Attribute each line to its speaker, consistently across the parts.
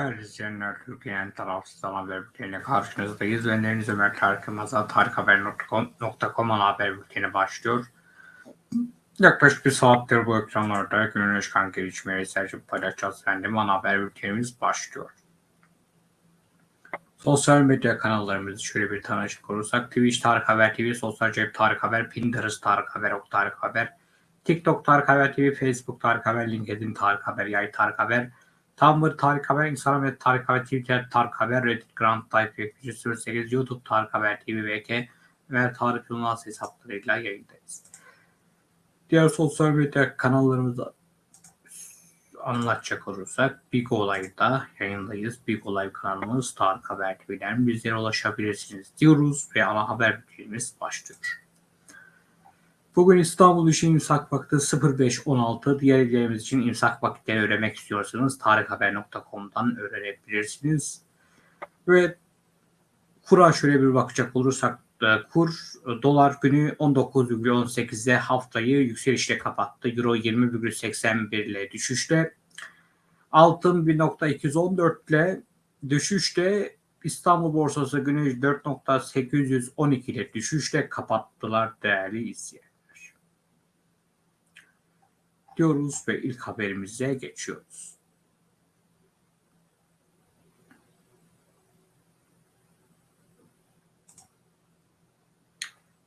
Speaker 1: Değerli izleyenler, Türkiye'nin tarafsız ana haber bülteniyle karşınızdayız. Önleriniz Ömer Tarık Yılmaz'a tarikhaber.com ana haber bülteni başlıyor. Yaklaşık bir saattir bu ekranlarda günün çıkan gelişmeleri serçip paylaşacağız. Efendim ana haber bültenimiz başlıyor. Sosyal medya kanallarımızı şöyle bir tanışık olursak Twitch Tarık Haber TV, Sosyal Cep Tarık Haber, Pinterest Tarık Haber, Ok Tarık Haber, TikTok Tarık Haber TV, Facebook Tarık Haber, LinkedIn Tarık Haber, Yay Tarık Haber, Tumblr Tarık Haber, Instagram ve Tarık Haber, Twitter Tarık Haber, Reddit Grand Type 308, YouTube Tarık Haber TV VK ve Tarık Yılmaz hesaplarıyla yayındayız. Diğer sosyal medya kanallarımızda anlatacak olursak Big Olay'da yayındayız. Big Olay kanalımız Tarık Haber TV'den bizlere ulaşabilirsiniz diyoruz ve ana haber bültenimiz başlıyor. Bugün İstanbul için imsak vakti 05.16. Diğer ilgilerimiz için imsak vakitleri öğrenmek istiyorsanız tarikhaber.com'dan öğrenebilirsiniz. Ve kura şöyle bir bakacak olursak e, kur dolar günü 19,18'de haftayı yükselişle kapattı. Euro 20,81 ile düşüşte. Altın 1.214 ile düşüşte. İstanbul borsası günü 4.812 ile düşüşle kapattılar değerli izleyenler. Diyoruz ve ilk haberimize geçiyoruz.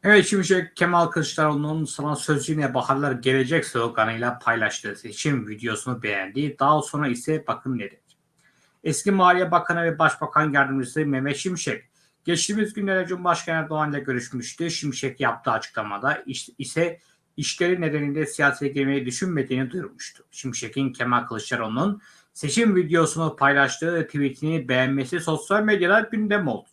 Speaker 1: Evet Şimşek Kemal Kılıçdaroğlu'nun sana söz baharlar gelecek sloganıyla paylaştığı seçim videosunu beğendi. Daha sonra ise bakın ne dedi. Eski Maliye Bakanı ve Başbakan Yardımcısı Mehmet Şimşek geçtiğimiz günlerde Cumhurbaşkanı Erdoğan ile görüşmüştü. Şimşek yaptığı açıklamada ise işleri nedeniyle siyasete girmeyi düşünmediğini duyurmuştu. Şimşek'in Kemal Kılıçdaroğlu'nun seçim videosunu paylaştığı tweetini beğenmesi sosyal medyada gündem oldu.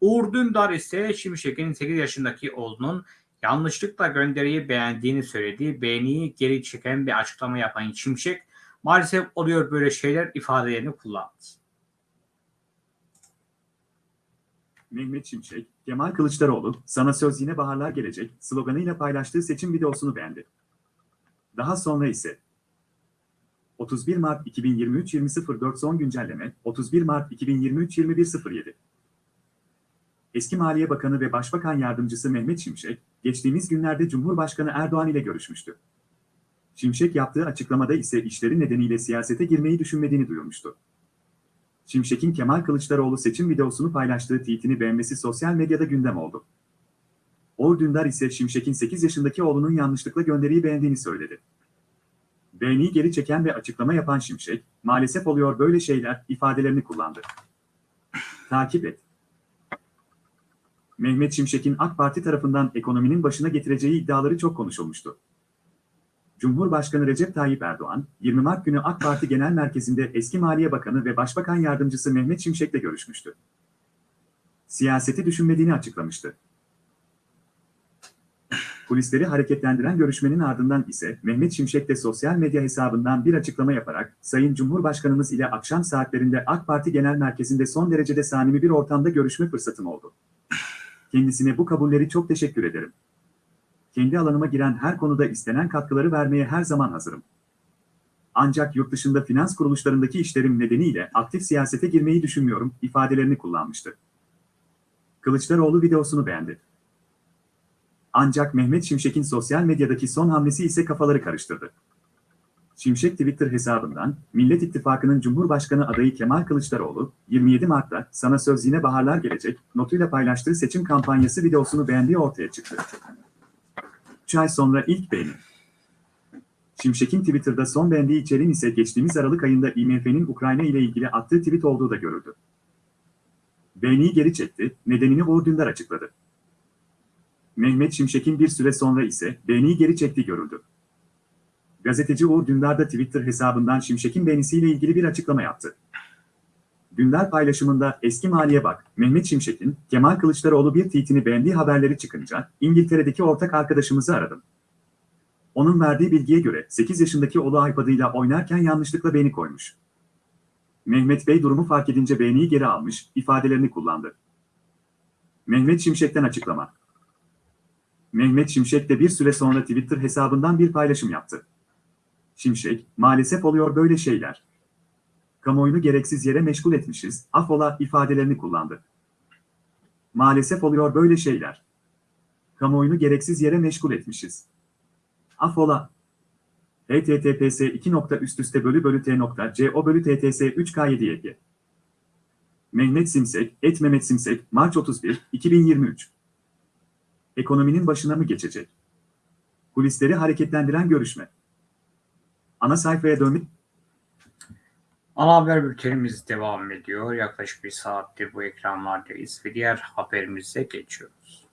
Speaker 1: Uğur Dündar ise Şimşek'in 8 yaşındaki oğlunun yanlışlıkla gönderiyi beğendiğini söyledi. Beğeniyi geri çeken bir açıklama yapan Şimşek maalesef oluyor böyle şeyler ifadelerini kullandı.
Speaker 2: Mehmet Şimşek, Kemal Kılıçdaroğlu, sana söz yine baharlar gelecek sloganıyla paylaştığı seçim videosunu beğendi. Daha sonra ise 31 Mart 2023 20.04 son güncelleme 31 Mart 2023 21.07 Eski Maliye Bakanı ve Başbakan Yardımcısı Mehmet Şimşek, geçtiğimiz günlerde Cumhurbaşkanı Erdoğan ile görüşmüştü. Şimşek yaptığı açıklamada ise işleri nedeniyle siyasete girmeyi düşünmediğini duyurmuştu. Şimşek'in Kemal Kılıçdaroğlu seçim videosunu paylaştığı tweetini beğenmesi sosyal medyada gündem oldu. Uğur Dündar ise Şimşek'in 8 yaşındaki oğlunun yanlışlıkla gönderiyi beğendiğini söyledi. Beğeniyi geri çeken ve açıklama yapan Şimşek, maalesef oluyor böyle şeyler ifadelerini kullandı. Takip et. Mehmet Şimşek'in AK Parti tarafından ekonominin başına getireceği iddiaları çok konuşulmuştu. Cumhurbaşkanı Recep Tayyip Erdoğan, 20 Mart günü AK Parti Genel Merkezi'nde eski Maliye Bakanı ve Başbakan Yardımcısı Mehmet Şimşek'le görüşmüştü. Siyaseti düşünmediğini açıklamıştı. Polisleri hareketlendiren görüşmenin ardından ise Mehmet Şimşek de sosyal medya hesabından bir açıklama yaparak Sayın Cumhurbaşkanımız ile akşam saatlerinde AK Parti Genel Merkezi'nde son derece samimi bir ortamda görüşme fırsatım oldu. Kendisine bu kabulleri çok teşekkür ederim. Kendi alanıma giren her konuda istenen katkıları vermeye her zaman hazırım. Ancak yurt dışında finans kuruluşlarındaki işlerim nedeniyle aktif siyasete girmeyi düşünmüyorum ifadelerini kullanmıştı. Kılıçdaroğlu videosunu beğendi. Ancak Mehmet Şimşek'in sosyal medyadaki son hamlesi ise kafaları karıştırdı. Şimşek Twitter hesabından Millet İttifakı'nın Cumhurbaşkanı adayı Kemal Kılıçdaroğlu, 27 Mart'ta sana söz yine baharlar gelecek notuyla paylaştığı seçim kampanyası videosunu beğendiği ortaya çıktı. 3 ay sonra ilk beğeni. Şimşek'in Twitter'da son beğendiği içeriğin ise geçtiğimiz Aralık ayında IMF'nin Ukrayna ile ilgili attığı tweet olduğu da görüldü. Beğeniyi geri çekti, nedenini Uğur Dündar açıkladı. Mehmet Şimşek'in bir süre sonra ise beğeniyi geri çektiği görüldü. Gazeteci Uğur Dündar da Twitter hesabından Şimşek'in beğenisiyle ilgili bir açıklama yaptı. Dündar paylaşımında eski Maliye Bak, Mehmet Şimşek'in Kemal Kılıçdaroğlu bir tweetini beğendiği haberleri çıkınca İngiltere'deki ortak arkadaşımızı aradım. Onun verdiği bilgiye göre 8 yaşındaki oğlu iPad'ıyla oynarken yanlışlıkla beğeni koymuş. Mehmet Bey durumu fark edince beğeniyi geri almış, ifadelerini kullandı. Mehmet Şimşek'ten açıklama. Mehmet Şimşek de bir süre sonra Twitter hesabından bir paylaşım yaptı. Şimşek, maalesef oluyor böyle şeyler. Kamuoyunu gereksiz yere meşgul etmişiz, affola ifadelerini kullandı. Maalesef oluyor böyle şeyler. Kamuoyunu gereksiz yere meşgul etmişiz. Affola. https 2. üst üste bölü bölü t nokta co bölü tts 3k7 yg. Mehmet Simsek, et Mehmet Simsek, Mart 31, 2023. Ekonominin başına mı geçecek? Kulisleri hareketlendiren görüşme. Ana sayfaya dönmek
Speaker 1: Ana haber bültenimiz devam ediyor. Yaklaşık bir saattir bu ekranlardayız ve diğer haberimize geçiyoruz.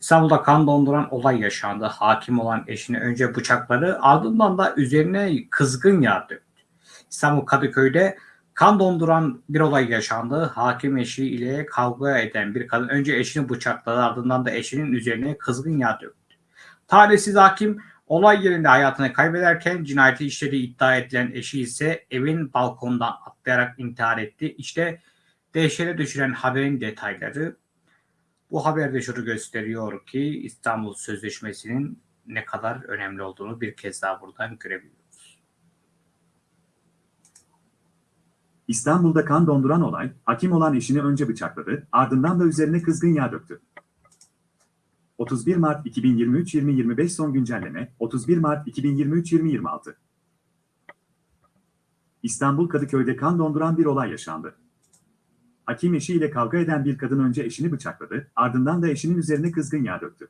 Speaker 1: İstanbul'da kan donduran olay yaşandı. Hakim olan eşini önce bıçakladı ardından da üzerine kızgın yağ döktü. İstanbul Kadıköy'de kan donduran bir olay yaşandı. Hakim eşi ile kavga eden bir kadın önce eşini bıçakladı ardından da eşinin üzerine kızgın yağ döktü. Talihsiz hakim olay yerinde hayatını kaybederken cinayeti işlediği iddia edilen eşi ise evin balkonundan atlayarak intihar etti. İşte dehşete düşüren haberin detayları. Bu haber de şunu gösteriyor ki İstanbul Sözleşmesi'nin ne kadar önemli olduğunu bir kez daha buradan görebiliyoruz.
Speaker 2: İstanbul'da kan donduran olay, hakim olan eşini önce bıçakladı, ardından da üzerine kızgın yağ döktü. 31 Mart 2023-2025 son güncelleme, 31 Mart 2023-2026. İstanbul Kadıköy'de kan donduran bir olay yaşandı. Hakim eşiyle kavga eden bir kadın önce eşini bıçakladı, ardından da eşinin üzerine kızgın yağ döktü.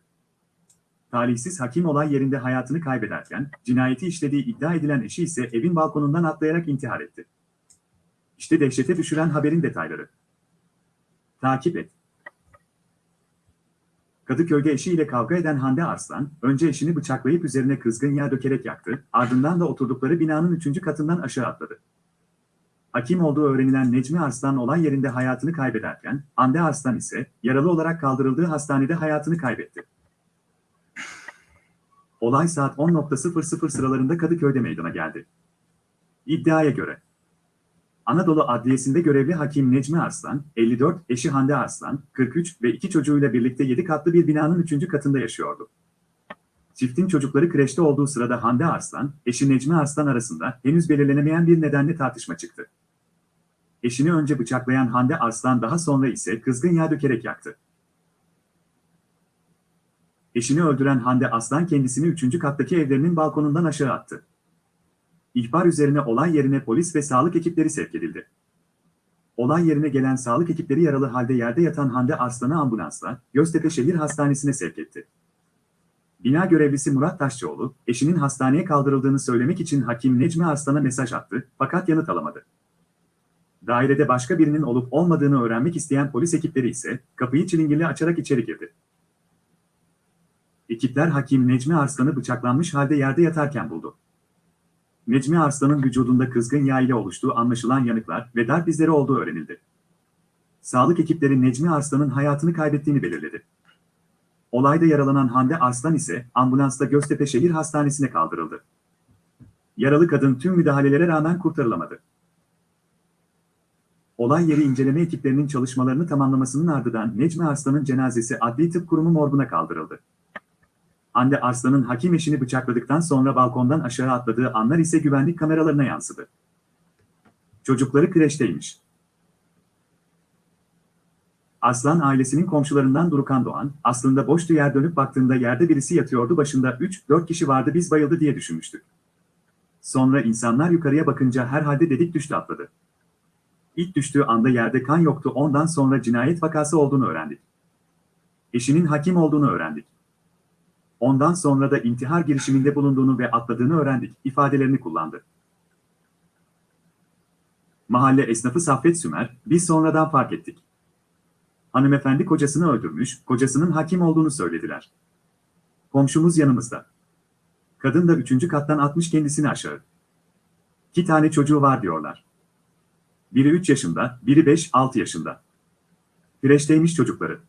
Speaker 2: Talihsiz hakim olay yerinde hayatını kaybederken, cinayeti işlediği iddia edilen eşi ise evin balkonundan atlayarak intihar etti. İşte dehşete düşüren haberin detayları. Takip et. Kadıköy'de eşiyle kavga eden Hande Arslan, önce eşini bıçaklayıp üzerine kızgın yağ dökerek yaktı, ardından da oturdukları binanın üçüncü katından aşağı atladı. Hakim olduğu öğrenilen Necmi Arslan olay yerinde hayatını kaybederken, Hande Arslan ise yaralı olarak kaldırıldığı hastanede hayatını kaybetti. Olay saat 10.00 sıralarında Kadıköy'de meydana geldi. İddiaya göre, Anadolu Adliyesi'nde görevli hakim Necmi Arslan, 54, eşi Hande Arslan, 43 ve iki çocuğuyla birlikte 7 katlı bir binanın 3. katında yaşıyordu. Çiftin çocukları kreşte olduğu sırada Hande Arslan, eşi Necmi Arslan arasında henüz belirlenemeyen bir nedenle tartışma çıktı. Eşini önce bıçaklayan Hande Arslan daha sonra ise kızgın yağ dökerek yaktı. Eşini öldüren Hande Arslan kendisini 3. kattaki evlerinin balkonundan aşağı attı. İhbar üzerine olay yerine polis ve sağlık ekipleri sevk edildi. Olay yerine gelen sağlık ekipleri yaralı halde yerde yatan Hande Arslan'ı ambulansla Göztepe Şehir Hastanesi'ne sevk etti. Bina görevlisi Murat Taşçıoğlu, eşinin hastaneye kaldırıldığını söylemek için hakim Necmi Arslan'a mesaj attı fakat yanıt alamadı. Dairede başka birinin olup olmadığını öğrenmek isteyen polis ekipleri ise kapıyı çilingirli açarak içeri girdi. Ekipler hakim Necmi Arslan'ı bıçaklanmış halde yerde yatarken buldu. Necmi Arslan'ın vücudunda kızgın yağ ile oluştuğu anlaşılan yanıklar ve darp izleri olduğu öğrenildi. Sağlık ekipleri Necmi Arslan'ın hayatını kaybettiğini belirledi. Olayda yaralanan Hande Arslan ise ambulansla Göztepe Şehir Hastanesi'ne kaldırıldı. Yaralı kadın tüm müdahalelere rağmen kurtarılamadı. Olay yeri inceleme ekiplerinin çalışmalarını tamamlamasının ardından Necmi Arslan'ın cenazesi Adli Tıp Kurumu morguna kaldırıldı. Hande Arslan'ın hakim eşini bıçakladıktan sonra balkondan aşağı atladığı anlar ise güvenlik kameralarına yansıdı. Çocukları kreşteymiş. Arslan ailesinin komşularından Durukan Doğan, aslında boştu yer dönüp baktığında yerde birisi yatıyordu başında 3-4 kişi vardı biz bayıldı diye düşünmüştük. Sonra insanlar yukarıya bakınca herhalde dedik düştü atladı. İlk düştüğü anda yerde kan yoktu ondan sonra cinayet vakası olduğunu öğrendik. Eşinin hakim olduğunu öğrendik. Ondan sonra da intihar girişiminde bulunduğunu ve atladığını öğrendik, ifadelerini kullandı. Mahalle esnafı Saffet Sümer, biz sonradan fark ettik. Hanımefendi kocasını öldürmüş, kocasının hakim olduğunu söylediler. Komşumuz yanımızda. Kadın da üçüncü kattan atmış kendisini aşağı. İki tane çocuğu var diyorlar. Biri 3 yaşında, biri 5-6 yaşında. Güreşteymiş çocukları.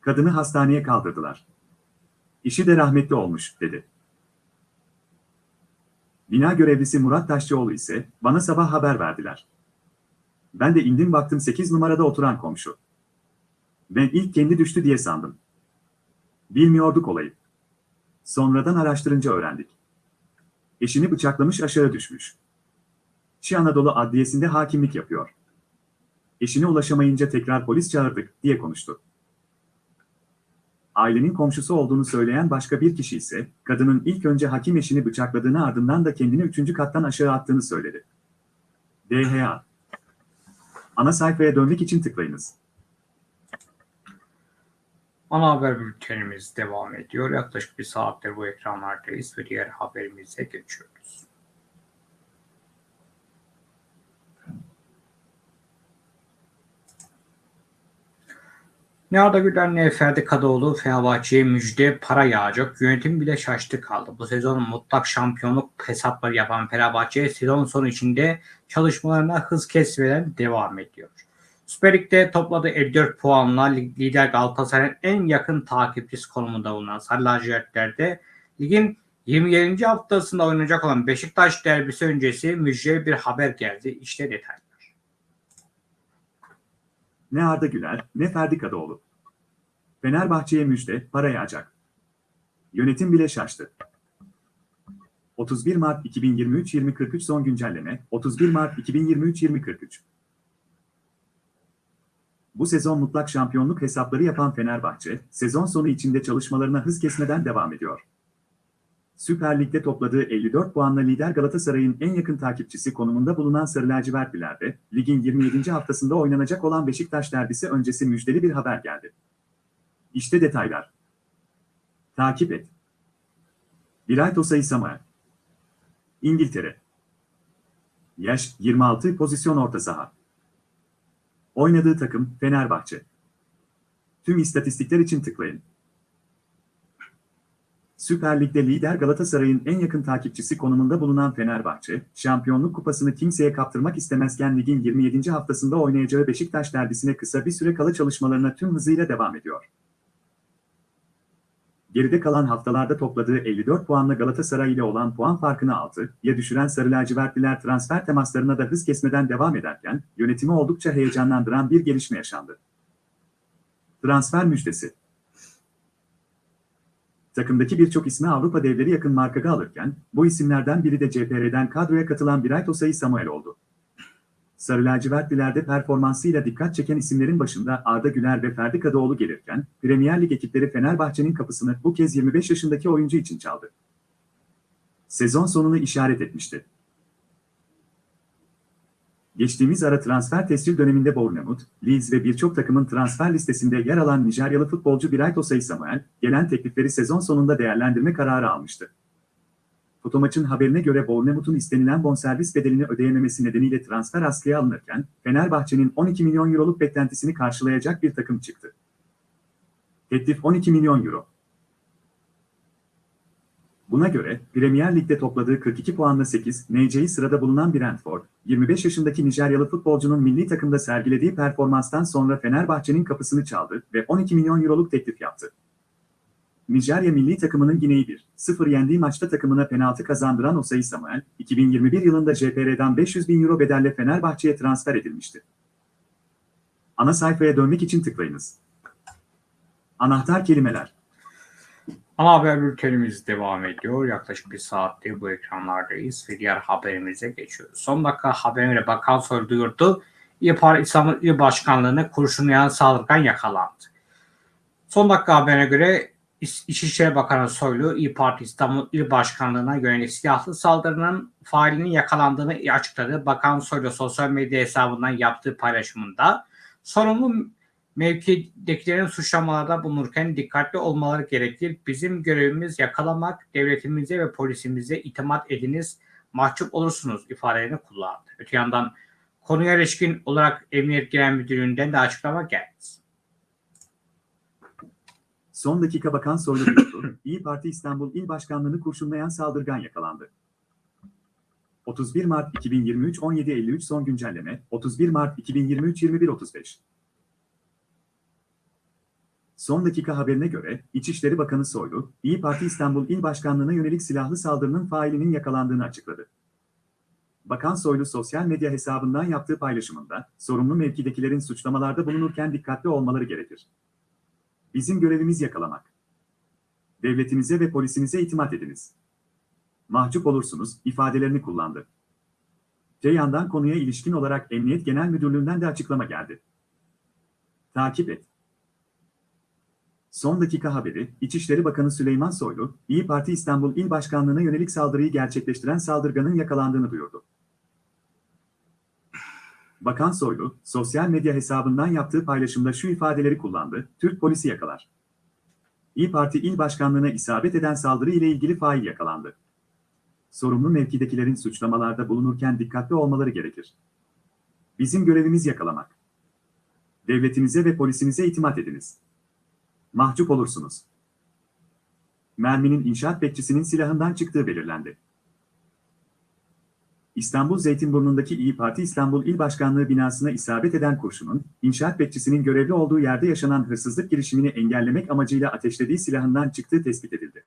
Speaker 2: Kadını hastaneye kaldırdılar. İşi de rahmetli olmuş, dedi. Bina görevlisi Murat Taşçıoğlu ise, bana sabah haber verdiler. Ben de indim baktım 8 numarada oturan komşu. Ben ilk kendi düştü diye sandım. Bilmiyorduk olayı. Sonradan araştırınca öğrendik. Eşini bıçaklamış aşağı düşmüş. Şi Anadolu Adliyesi'nde hakimlik yapıyor. Eşine ulaşamayınca tekrar polis çağırdık diye konuştu. Ailenin komşusu olduğunu söyleyen başka bir kişi ise, kadının ilk önce hakim eşini bıçakladığını ardından da kendini üçüncü kattan aşağı attığını söyledi. DHA Ana sayfaya dönmek için tıklayınız.
Speaker 1: Ana haber bültenimiz devam ediyor. Yaklaşık bir saattir bu ekranlardayız ve diğer haberimize geçiyoruz. Arda Güler ne Ferdi Kadıoğlu Fenerbahçe'ye müjde para yağacak. Yönetim bile şaştı kaldı. Bu sezon mutlak şampiyonluk hesapları yapan Fenerbahçe sezon sonu içinde çalışmalarına hız kesmeden devam ediyor. Süper Lig'de topladığı 54 puanla lider Galatasaray'ın en yakın takipçisi konumunda bulunan Sarı Lacivertler'de ligin 27. haftasında oynanacak olan Beşiktaş derbisi öncesi müjdeli bir haber geldi. İşte detaylar.
Speaker 2: Ne Arda Güler, ne Ferdi Kadıoğlu. Fenerbahçe'ye müjde, para yağacak. Yönetim bile şaştı. 31 Mart 2023-2043 son güncelleme, 31 Mart 2023-2043. Bu sezon mutlak şampiyonluk hesapları yapan Fenerbahçe, sezon sonu içinde çalışmalarına hız kesmeden devam ediyor. Süper Lig'de topladığı 54 puanla lider Galatasaray'ın en yakın takipçisi konumunda bulunan Sarı Lacivertliler'de, ligin 27. haftasında oynanacak olan Beşiktaş derbisi öncesi müjdeli bir haber geldi. İşte detaylar. Takip et. Biray Tosay Samuel. İngiltere. Yaş 26 pozisyon orta saha. Oynadığı takım Fenerbahçe. Tüm istatistikler için tıklayın. Süper Lig'de lider Galatasaray'ın en yakın takipçisi konumunda bulunan Fenerbahçe, şampiyonluk kupasını kimseye kaptırmak istemezken ligin 27. haftasında oynayacağı Beşiktaş derbisine kısa bir süre kala çalışmalarına tüm hızıyla devam ediyor. Geride kalan haftalarda topladığı 54 puanla Galatasaray ile olan puan farkını 6'ya düşüren Sarı Lacivertliler transfer temaslarına da hız kesmeden devam ederken, yönetimi oldukça heyecanlandıran bir gelişme yaşandı. Transfer müjdesi Takımdaki birçok ismi Avrupa devleri yakın markaga alırken, bu isimlerden biri de CPR'den kadroya katılan Biray Tosay Samuel oldu. Sarı lacivertlilerde performansıyla dikkat çeken isimlerin başında Arda Güler ve Ferdi Kadıoğlu gelirken, Premier Lig ekipleri Fenerbahçe'nin kapısını bu kez 25 yaşındaki oyuncu için çaldı. Sezon sonunu işaret etmişti. Geçtiğimiz ara transfer tescil döneminde Bournemouth, Leeds ve birçok takımın transfer listesinde yer alan Nijeryalı futbolcu Biray Tosay Samuel, gelen teklifleri sezon sonunda değerlendirme kararı almıştı. Fotomaç'ın haberine göre Bournemouth'un istenilen bonservis bedelini ödeyememesi nedeniyle transfer askıya alınırken, Fenerbahçe'nin 12 milyon euroluk beklentisini karşılayacak bir takım çıktı. Teklif 12 milyon euro. Buna göre Premier Lig'de topladığı 42 puanla 8 NC'yi sırada bulunan Brentford, 25 yaşındaki Nijeryalı futbolcunun milli takımda sergilediği performanstan sonra Fenerbahçe'nin kapısını çaldı ve 12 milyon euroluk teklif yaptı. Nijerya milli takımının Gine'yi 1-0 yendiği maçta takımına penaltı kazandıran Osayi Samuel, 2021 yılında CPR'den 500 bin euro bedelle Fenerbahçe'ye transfer edilmişti. Ana sayfaya dönmek için tıklayınız. Anahtar kelimeler.
Speaker 1: Ana haber bültenimiz devam ediyor. Yaklaşık bir saattir bu ekranlardayız ve diğer haberimize geçiyoruz. Son dakika haberine Bakan Soy duyurdu. İYİ Parti İstanbul İl Başkanlığı'na kurşunlayan saldırgan yakalandı. Son dakika haberine göre İç- İçişleri Bakanı Soylu İYİ Parti İstanbul İl Başkanlığı'na yönelik silahlı saldırının failinin yakalandığını açıkladı. Bakan Soylu sosyal medya hesabından yaptığı paylaşımında sorumlu mevkidekilerin suçlamalarda bulunurken dikkatli olmaları gerekir. Bizim görevimiz yakalamak, devletimize ve polisimize itimat ediniz, mahcup olursunuz ifadelerini kullandı. Öte yandan konuya ilişkin olarak Emniyet Genel Müdürlüğü'nden de açıklama geldi.
Speaker 2: Son dakika Bakan Soylu duyurdu. İyi Parti İstanbul İl Başkanlığı'nı kurşunlayan saldırgan yakalandı. 31 Mart 2023 17.53 son güncelleme 31 Mart 2023 21.35 Son dakika haberine göre İçişleri Bakanı Soylu, İyi Parti İstanbul İl Başkanlığı'na yönelik silahlı saldırının failinin yakalandığını açıkladı. Bakan Soylu sosyal medya hesabından yaptığı paylaşımında, sorumlu mevkidekilerin suçlamalarda bulunurken dikkatli olmaları gerekir. Bizim görevimiz yakalamak. Devletinize ve polisinize itimat ediniz. Mahcup olursunuz ifadelerini kullandı. Te yandan konuya ilişkin olarak Emniyet Genel Müdürlüğü'nden de açıklama geldi. Takip et. Son dakika haberi, İçişleri Bakanı Süleyman Soylu, İyi Parti İstanbul İl Başkanlığı'na yönelik saldırıyı gerçekleştiren saldırganın yakalandığını duyurdu. Bakan Soylu, sosyal medya hesabından yaptığı paylaşımda şu ifadeleri kullandı, Türk polisi yakalar. İyi Parti İl Başkanlığı'na isabet eden saldırı ile ilgili fail yakalandı. Sorumlu mevkidekilerin suçlamalarda bulunurken dikkatli olmaları gerekir. Bizim görevimiz yakalamak. Devletinize ve polisinize itimat ediniz. Mahcup olursunuz. Merminin inşaat bekçisinin silahından çıktığı belirlendi. İstanbul Zeytinburnu'ndaki İyi Parti İstanbul İl Başkanlığı binasına isabet eden kurşunun, inşaat bekçisinin görevli olduğu yerde yaşanan hırsızlık girişimini engellemek amacıyla ateşlediği silahından çıktığı tespit edildi.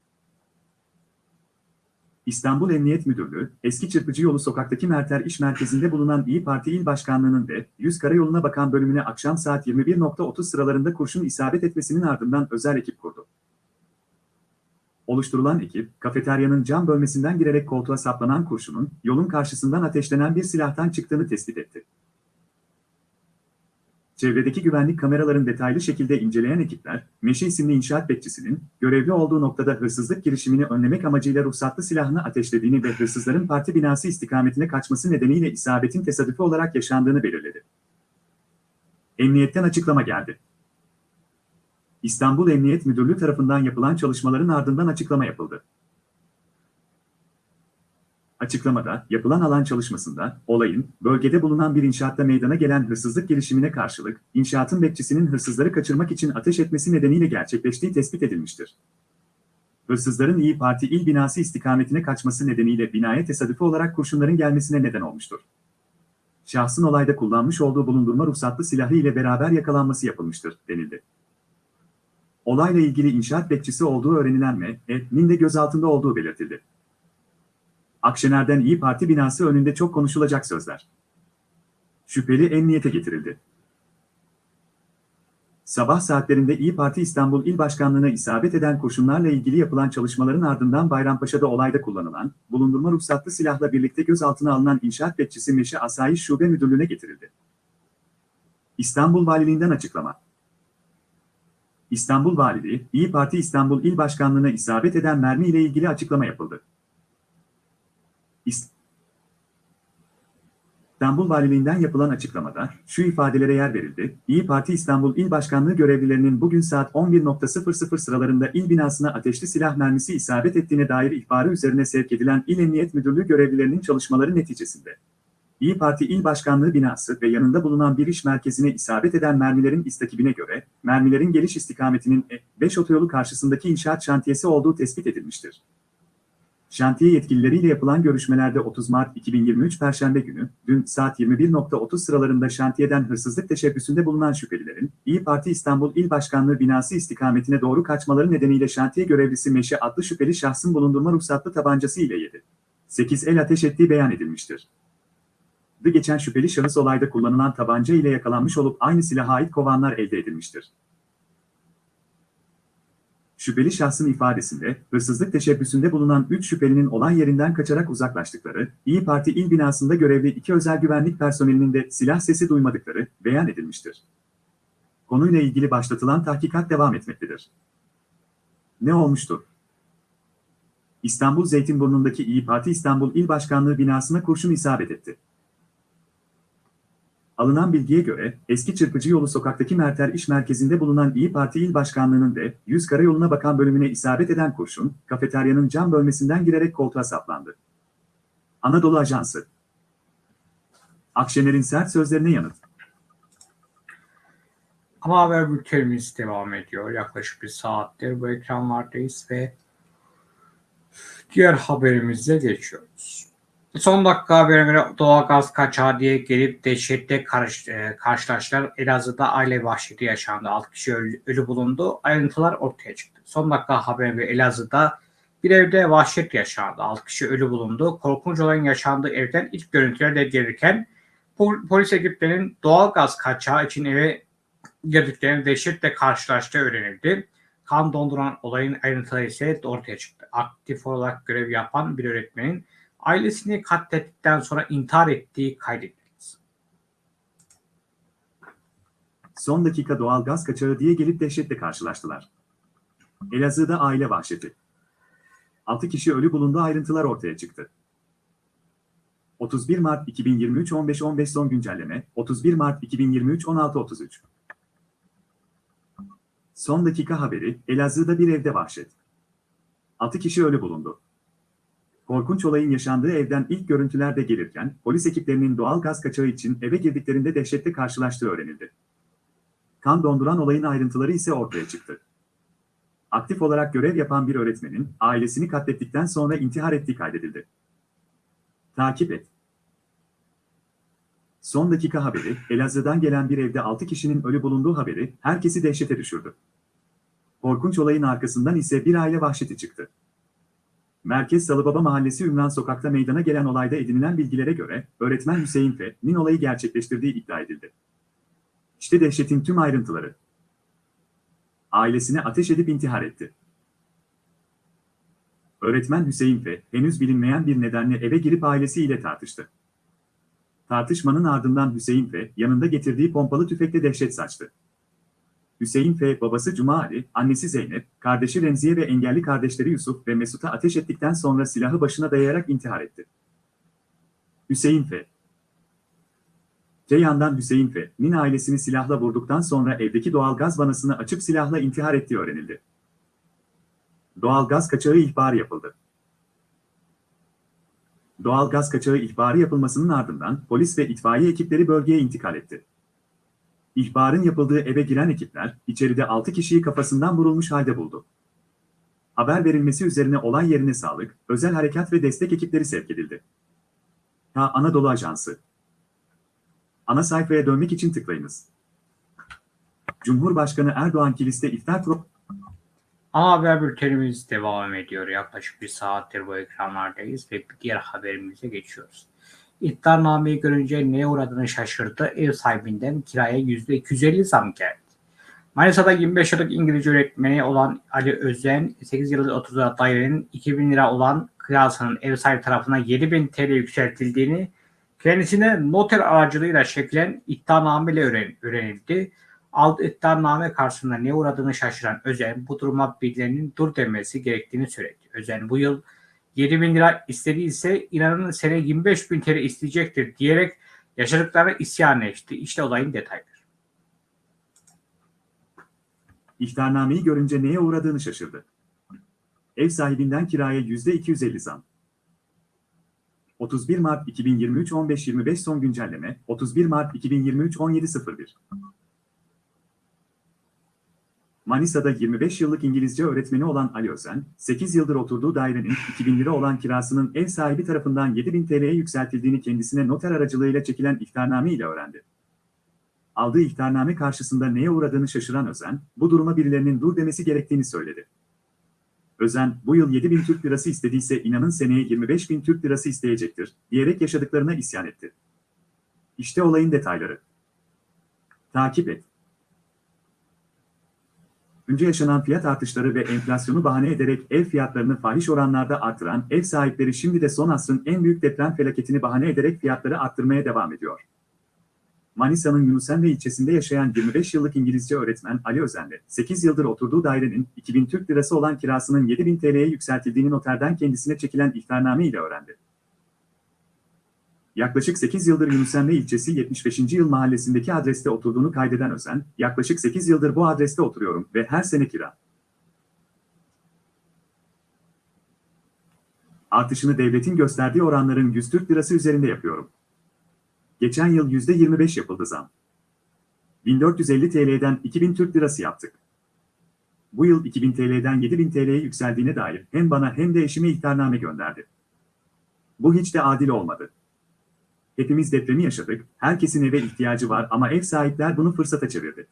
Speaker 2: İstanbul Emniyet Müdürlüğü, eski Çırpıcı Yolu sokaktaki Merter İş Merkezi'nde bulunan İyi Parti İl Başkanlığı'nın ve 100 Karayolu'na bakan bölümüne akşam saat 21.30 sıralarında kurşun isabet etmesinin ardından özel ekip kurdu. Oluşturulan ekip, kafeteryanın cam bölmesinden girerek koltuğa saplanan kurşunun, yolun karşısından ateşlenen bir silahtan çıktığını tespit etti. Çevredeki güvenlik kameraların detaylı şekilde inceleyen ekipler, Meşe isimli inşaat bekçisinin, görevli olduğu noktada hırsızlık girişimini önlemek amacıyla ruhsatlı silahını ateşlediğini ve hırsızların parti binası istikametine kaçması nedeniyle isabetin tesadüfi olarak yaşandığını belirledi. Emniyetten açıklama geldi. İstanbul Emniyet Müdürlüğü tarafından yapılan çalışmaların ardından açıklama yapıldı. Açıklamada, yapılan alan çalışmasında, olayın, bölgede bulunan bir inşaatta meydana gelen hırsızlık girişimine karşılık, inşaatın bekçisinin hırsızları kaçırmak için ateş etmesi nedeniyle gerçekleştiği tespit edilmiştir. Hırsızların İyi Parti il binası istikametine kaçması nedeniyle binaya tesadüfi olarak kurşunların gelmesine neden olmuştur. Şahsın olayda kullanmış olduğu bulundurma ruhsatlı silahı ile beraber yakalanması yapılmıştır, denildi. Olayla ilgili inşaat bekçisi olduğu öğrenilen M.E.'nin de gözaltında olduğu belirtildi. Akşener'den İyi Parti binası önünde çok konuşulacak sözler. Şüpheli emniyete getirildi. Sabah saatlerinde İyi Parti İstanbul İl Başkanlığı'na isabet eden kurşunlarla ilgili yapılan çalışmaların ardından Bayrampaşa'da olayda kullanılan, bulundurma ruhsatlı silahla birlikte gözaltına alınan inşaat bekçisi Meşe Asayiş Şube Müdürlüğü'ne getirildi. İstanbul Valiliğinden açıklama. İstanbul Valiliği, İyi Parti İstanbul İl Başkanlığı'na isabet eden mermi ile ilgili açıklama yapıldı. İstanbul Valiliğinden yapılan açıklamada şu ifadelere yer verildi. İyi Parti İstanbul İl Başkanlığı görevlilerinin bugün saat 11.00 sıralarında il binasına ateşli silah mermisi isabet ettiğine dair ihbarı üzerine sevk edilen İl Emniyet Müdürlüğü görevlilerinin çalışmaları neticesinde İyi Parti İl Başkanlığı binası ve yanında bulunan bir iş merkezine isabet eden mermilerin istakibine göre, mermilerin geliş istikametinin E5 otoyolu karşısındaki inşaat şantiyesi olduğu tespit edilmiştir. Şantiye yetkilileriyle yapılan görüşmelerde 30 Mart 2023 Perşembe günü, dün saat 21.30 sıralarında şantiyeden hırsızlık teşebbüsünde bulunan şüphelilerin, İyi Parti İstanbul İl Başkanlığı binası istikametine doğru kaçmaları nedeniyle şantiye görevlisi Meşe adlı şüpheli şahsın bulundurma ruhsatlı tabancası ile 7. 8 el ateş ettiği beyan edilmiştir. Geçen şüpheli şahıs olayda kullanılan tabanca ile yakalanmış olup aynı silaha ait kovanlar elde edilmiştir. Şüpheli şahsın ifadesinde, hırsızlık teşebbüsünde bulunan 3 şüphelinin olay yerinden kaçarak uzaklaştıkları, İyi Parti il binasında görevli iki özel güvenlik personelinin de silah sesi duymadıkları beyan edilmiştir. Konuyla ilgili başlatılan tahkikat devam etmektedir. Ne olmuştu? İstanbul Zeytinburnu'ndaki İyi Parti İstanbul İl Başkanlığı binasına kurşun isabet etti. Alınan bilgiye göre, eski Çırpıcı Yolu sokaktaki Merter İş Merkezi'nde bulunan İyi Parti İl Başkanlığı'nın ve 100 Karayolu'na bakan bölümüne isabet eden kurşun, kafeteryanın cam bölmesinden girerek koltuğa saplandı. Anadolu Ajansı Akşener'in sert sözlerine yanıt.
Speaker 1: Ama haber bültenimiz devam ediyor. Yaklaşık bir saattir bu ekranlardayız ve diğer haberimize geçiyoruz. Son dakika haberine doğalgaz kaçağı diye gelip dehşette karış, e, karşılaştılar. Elazığ'da aile vahşeti yaşandı. 6 kişi ölü, ölü bulundu. Ayrıntılar ortaya çıktı. Son dakika haberine Elazığ'da bir evde vahşet yaşandı. 6 kişi ölü bulundu. Korkunç olayın yaşandığı evden ilk görüntüler de gelirken pol- polis ekiplerinin doğalgaz kaçağı için eve girdiklerini dehşetle karşılaştığı öğrenildi. Kan donduran olayın ayrıntıları ise ortaya çıktı. Aktif olarak görev yapan bir öğretmenin ailesini katlettikten sonra intihar ettiği kaydedildi.
Speaker 2: Son dakika doğal gaz kaçağı diye gelip dehşetle karşılaştılar. Elazığ'da aile vahşeti. 6 kişi ölü bulundu ayrıntılar ortaya çıktı. 31 Mart 2023 15.15 son güncelleme 31 Mart 2023 16.33 Son dakika haberi Elazığ'da bir evde vahşet. 6 kişi ölü bulundu. Korkunç olayın yaşandığı evden ilk görüntüler de gelirken polis ekiplerinin doğal gaz kaçağı için eve girdiklerinde dehşetle karşılaştığı öğrenildi. Kan donduran olayın ayrıntıları ise ortaya çıktı. Aktif olarak görev yapan bir öğretmenin ailesini katlettikten sonra intihar ettiği kaydedildi. Takip et. Son dakika haberi, Elazığ'dan gelen bir evde 6 kişinin ölü bulunduğu haberi herkesi dehşete düşürdü. Korkunç olayın arkasından ise bir aile vahşeti çıktı. Merkez Salıbaba Mahallesi Ümran Sokak'ta meydana gelen olayda edinilen bilgilere göre öğretmen Hüseyin F'nin olayı gerçekleştirdiği iddia edildi. İşte dehşetin tüm ayrıntıları. Ailesine ateş edip intihar etti. Öğretmen Hüseyin F. henüz bilinmeyen bir nedenle eve girip ailesiyle tartıştı. Tartışmanın ardından Hüseyin F. yanında getirdiği pompalı tüfekle dehşet saçtı. Hüseyin F. babası Cuma Ali, annesi Zeynep, kardeşi Remziye ve engelli kardeşleri Yusuf ve Mesut'a ateş ettikten sonra silahı başına dayayarak intihar etti. Hüseyin F. Te yandan Hüseyin F.'nin ailesini silahla vurduktan sonra evdeki doğal gaz vanasını açıp silahla intihar ettiği öğrenildi. Doğal gaz kaçağı ihbarı yapıldı. Doğal gaz kaçağı ihbarı yapılmasının ardından polis ve itfaiye ekipleri bölgeye intikal etti. İhbarın yapıldığı eve giren ekipler, içeride 6 kişiyi kafasından vurulmuş halde buldu. Haber verilmesi üzerine olay yerine sağlık, özel harekat ve destek ekipleri sevk edildi. Ha Anadolu Ajansı Ana sayfaya dönmek için tıklayınız. Cumhurbaşkanı Erdoğan kiliste iftar pro...
Speaker 1: Ana haber bültenimiz devam ediyor. Yaklaşık bir saattir bu ekranlardayız ve diğer haberimize geçiyoruz. İddianameyi görünce neye uğradığını şaşırdı. Ev sahibinden kiraya %250 zam geldi. Manisa'da 25 yıllık İngilizce öğretmeni olan Ali Özen, 8 yıllık 30 lira dairenin 2000 lira olan kirasının ev sahibi tarafından 7000 TL yükseltildiğini kendisine noter aracılığıyla çekilen iddianame öğrenildi. Aldığı iddianame karşısında ne uğradığını şaşıran Özen bu duruma birilerinin dur demesi gerektiğini söyledi. Özen bu yıl 7 bin lira istediyse inanın sene 25 bin TL isteyecektir diyerek yaşadıklarına isyan etti. İşte olayın detayları.
Speaker 2: İhtarnameyi görünce neye uğradığını şaşırdı. Ev sahibinden kiraya %250 zam. 31 Mart 2023 15.25 son güncelleme 31 Mart 2023 17.01 Manisa'da 25 yıllık İngilizce öğretmeni olan Ali Özen, 8 yıldır oturduğu dairenin 2000 lira olan kirasının ev sahibi tarafından 7000 TL'ye yükseltildiğini kendisine noter aracılığıyla çekilen ihtarname ile öğrendi. Aldığı ihtarname karşısında neye uğradığını şaşıran Özen, bu duruma birilerinin dur demesi gerektiğini söyledi. Özen, bu yıl 7 bin Türk lirası istediyse inanın seneye 25 bin Türk lirası isteyecektir, diyerek yaşadıklarına isyan etti. İşte olayın detayları. Takip et. Önce yaşanan fiyat artışları ve enflasyonu bahane ederek ev fiyatlarını fahiş oranlarda artıran ev sahipleri şimdi de son asrın en büyük deprem felaketini bahane ederek fiyatları arttırmaya devam ediyor. Manisa'nın Yunusemre ilçesinde yaşayan 25 yıllık İngilizce öğretmen Ali Özen'le 8 yıldır oturduğu dairenin 2000 Türk Lirası olan kirasının 7000 TL'ye yükseltildiğini noterden kendisine çekilen ihtarname ile öğrendi. Yaklaşık 8 yıldır Yunusemre ilçesi 75. yıl mahallesindeki adreste oturduğunu kaydeden Özen, yaklaşık 8 yıldır bu adreste oturuyorum ve her sene kira. Artışını devletin gösterdiği oranların 100 Türk Lirası üzerinde yapıyorum. Geçen yıl %25 yapıldı zam. 1450 TL'den 2000 Türk Lirası yaptık. Bu yıl 2000 TL'den 7000 TL'ye yükseldiğine dair hem bana hem de eşime ihtarname gönderdi. Bu hiç de adil olmadı. Hepimiz depremi yaşadık, herkesin eve ihtiyacı var ama ev sahipler bunu fırsata çevirdi.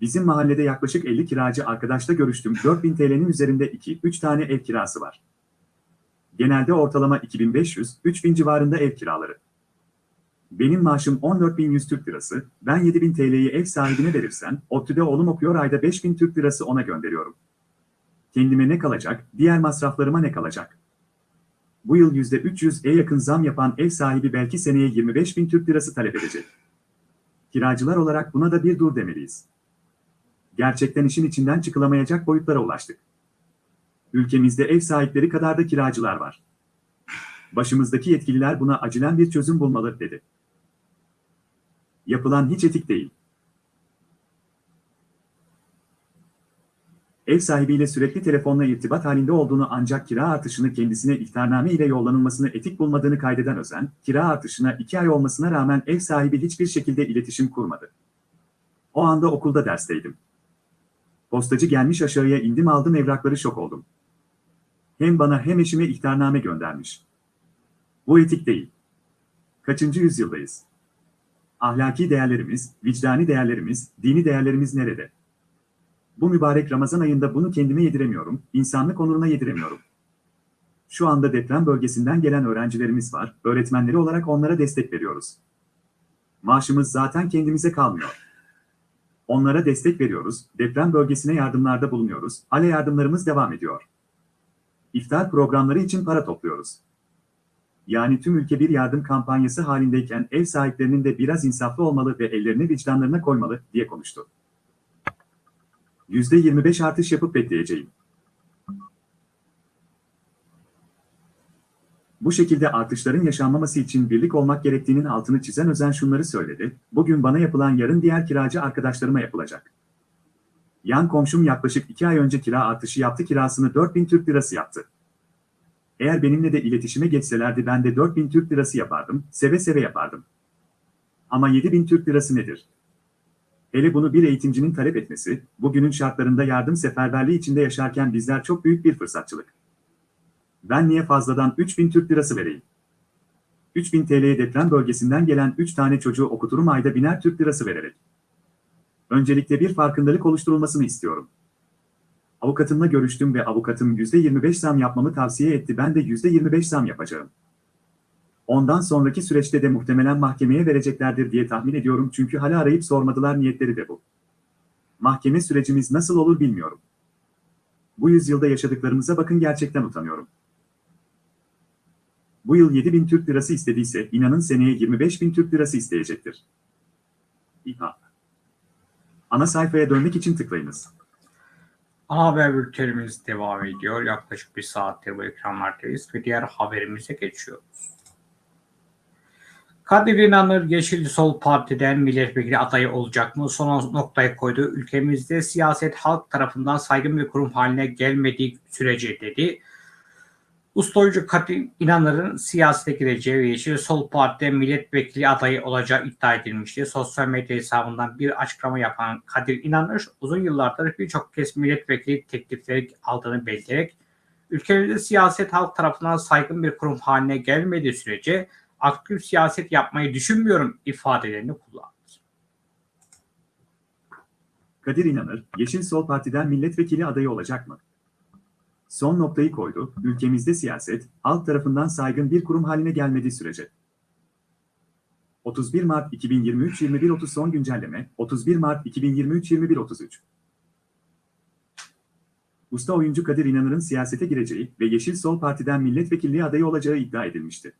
Speaker 2: Bizim mahallede yaklaşık 50 kiracı arkadaşla görüştüm. 4000 TL'nin üzerinde 2-3 tane ev kirası var. Genelde ortalama 2500-3000 civarında ev kiraları. Benim maaşım 14.100 Türk Lirası, ben 7.000 TL'yi ev sahibine verirsem, ODTÜ'de oğlum okuyor ayda 5.000 Türk Lirası ona gönderiyorum. Kendime ne kalacak, diğer masraflarıma ne kalacak? Bu yıl %300'e yakın zam yapan ev sahibi belki seneye 25 bin Türk lirası talep edecek. Kiracılar olarak buna da bir dur demeliyiz. Gerçekten işin içinden çıkılamayacak boyutlara ulaştık. Ülkemizde ev sahipleri kadar da kiracılar var. Başımızdaki yetkililer buna acilen bir çözüm bulmalı, dedi. Yapılan hiç etik değil. Ev sahibiyle sürekli telefonla irtibat halinde olduğunu ancak kira artışını kendisine ihtarname ile yollanılmasını etik bulmadığını kaydeden Özen, kira artışına iki ay olmasına rağmen ev sahibi hiçbir şekilde iletişim kurmadı. O anda okulda dersteydim. Postacı gelmiş aşağıya indim aldım evrakları şok oldum. Hem bana hem eşime ihtarname göndermiş. Bu etik değil. Kaçıncı yüzyıldayız? Ahlaki değerlerimiz, vicdani değerlerimiz, dini değerlerimiz nerede? Bu mübarek Ramazan ayında bunu kendime yediremiyorum, insanlık onuruna yediremiyorum. Şu anda deprem bölgesinden gelen öğrencilerimiz var, öğretmenleri olarak onlara destek veriyoruz. Maaşımız zaten kendimize kalmıyor. Onlara destek veriyoruz, deprem bölgesine yardımlarda bulunuyoruz, hale yardımlarımız devam ediyor. İftar programları için para topluyoruz. Yani tüm ülke bir yardım kampanyası halindeyken ev sahiplerinin de biraz insaflı olmalı ve ellerini vicdanlarına koymalı, diye konuştu. %25 artış yapıp bekleyeceğim. Bu şekilde artışların yaşanmaması için birlik olmak gerektiğinin altını çizen Özen şunları söyledi. Bugün bana yapılan yarın diğer kiracı arkadaşlarıma yapılacak. Yan komşum yaklaşık 2 ay önce kira artışı yaptı kirasını 4000 Türk lirası yaptı. Eğer benimle de iletişime geçselerdi ben de 4000 Türk lirası yapardım, seve seve yapardım. Ama 7000 Türk lirası nedir? Hele bunu bir eğitimcinin talep etmesi, bugünün şartlarında yardım seferberliği içinde yaşarken bizler çok büyük bir fırsatçılık. Ben niye fazladan 3000 Türk lirası vereyim? 3000 TL'ye deprem bölgesinden gelen 3 tane çocuğu okuturum ayda biner Türk lirası vererek. Öncelikle bir farkındalık oluşturulmasını istiyorum. Avukatımla görüştüm ve avukatım %25 zam yapmamı tavsiye etti ben de %25 zam yapacağım. Ondan sonraki süreçte de muhtemelen mahkemeye vereceklerdir diye tahmin ediyorum çünkü hala arayıp sormadılar niyetleri de bu. Mahkeme sürecimiz nasıl olur bilmiyorum. Bu yüzyılda yaşadıklarımıza bakın gerçekten utanıyorum. Bu yıl 7 bin Türk lirası istediyse inanın seneye 25 bin Türk lirası isteyecektir. İHA. Ana sayfaya dönmek için tıklayınız.
Speaker 1: Ana haber bültenimiz devam ediyor. Yaklaşık bir saattir bu ekranlardayız ve diğer haberimize geçiyoruz. Kadir İnanır Yeşil Sol Parti'den milletvekili adayı olacak mı? Son noktayı koydu. Ülkemizde siyaset halk tarafından saygın bir kurum haline gelmediği sürece dedi. Ustayıcı Kadir İnanır'ın siyasete gireceği ve Yeşil Sol Parti'de milletvekili adayı olacağı iddia edilmişti. Sosyal medya hesabından bir açıklama yapan Kadir İnanır uzun yıllardır birçok kez milletvekili teklifleri aldığını belirterek ülkemizde siyaset halk tarafından saygın bir kurum haline gelmediği sürece aktif siyaset yapmayı düşünmüyorum ifadelerini kullandı.
Speaker 2: Kadir İnanır, Yeşil Sol Parti'den milletvekili adayı olacak mı? Son noktayı koydu, ülkemizde siyaset, halk tarafından saygın bir kurum haline gelmediği sürece. 31 Mart 2023 21.30 son güncelleme, 31 Mart 2023 21.33 Usta oyuncu Kadir İnanır'ın siyasete gireceği ve Yeşil Sol Parti'den milletvekilliği adayı olacağı iddia edilmişti.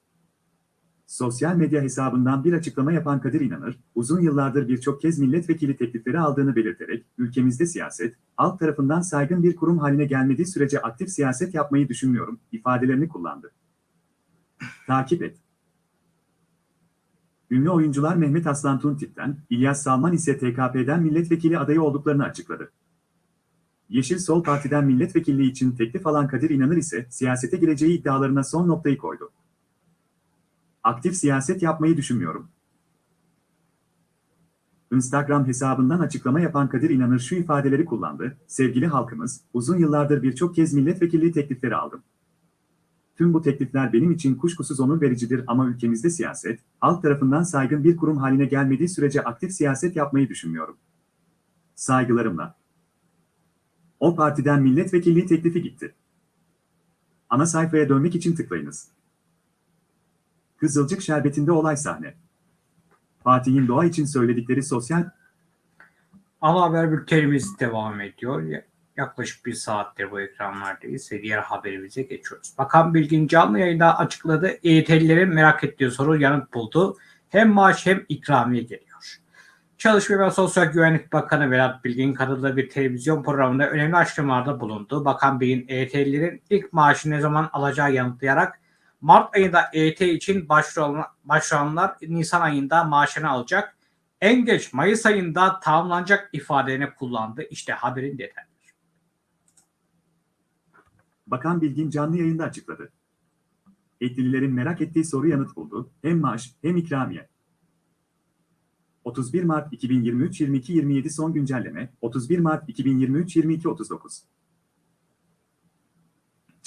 Speaker 2: Sosyal medya hesabından bir açıklama yapan Kadir İnanır, uzun yıllardır birçok kez milletvekili teklifleri aldığını belirterek, ülkemizde siyaset, halk tarafından saygın bir kurum haline gelmediği sürece aktif siyaset yapmayı düşünmüyorum, ifadelerini kullandı. Takip et. Ünlü oyuncular Mehmet Aslan Tuntip'ten, İlyas Salman ise TKP'den milletvekili adayı olduklarını açıkladı. Yeşil Sol Parti'den milletvekilliği için teklif alan Kadir İnanır ise siyasete gireceği iddialarına son noktayı koydu. Aktif siyaset yapmayı düşünmüyorum. Instagram hesabından açıklama yapan Kadir İnanır şu ifadeleri kullandı. Sevgili halkımız, uzun yıllardır birçok kez milletvekilliği teklifleri aldım. Tüm bu teklifler benim için kuşkusuz onur vericidir ama ülkemizde siyaset, halk tarafından saygın bir kurum haline gelmediği sürece aktif siyaset yapmayı düşünmüyorum. Saygılarımla. O partiden milletvekilliği teklifi gitti. Ana sayfaya dönmek için tıklayınız. Kızılcık Şerbeti'nde olay sahne. Fatih'in doğa için söyledikleri sosyal...
Speaker 1: Ana haber bültenimiz devam ediyor. Yaklaşık bir saattir bu ekranlardayız ve diğer haberimize geçiyoruz. Bakan Bilgin canlı yayında açıkladı. EYT'lilerin merak ettiği soru yanıt buldu. Hem maaş hem ikramiye geliyor. Çalışma ve Sosyal Güvenlik Bakanı Vedat Bilgin katıldığı bir televizyon programında önemli açıklamalarda bulundu. Bakan Bilgin EYT'lilerin ilk maaşı ne zaman alacağı yanıtlayarak Mart ayında EYT için başvuran- başvuranlar Nisan ayında maaşını alacak. En geç Mayıs ayında tamamlanacak ifadelerini kullandı. İşte haberin detayları.
Speaker 2: Bakan Bilgin canlı yayında açıkladı. Etkililerin merak ettiği soru yanıt buldu. Hem maaş hem ikramiye. 31 Mart 2023 22 27 son güncelleme 31 Mart 2023 22 39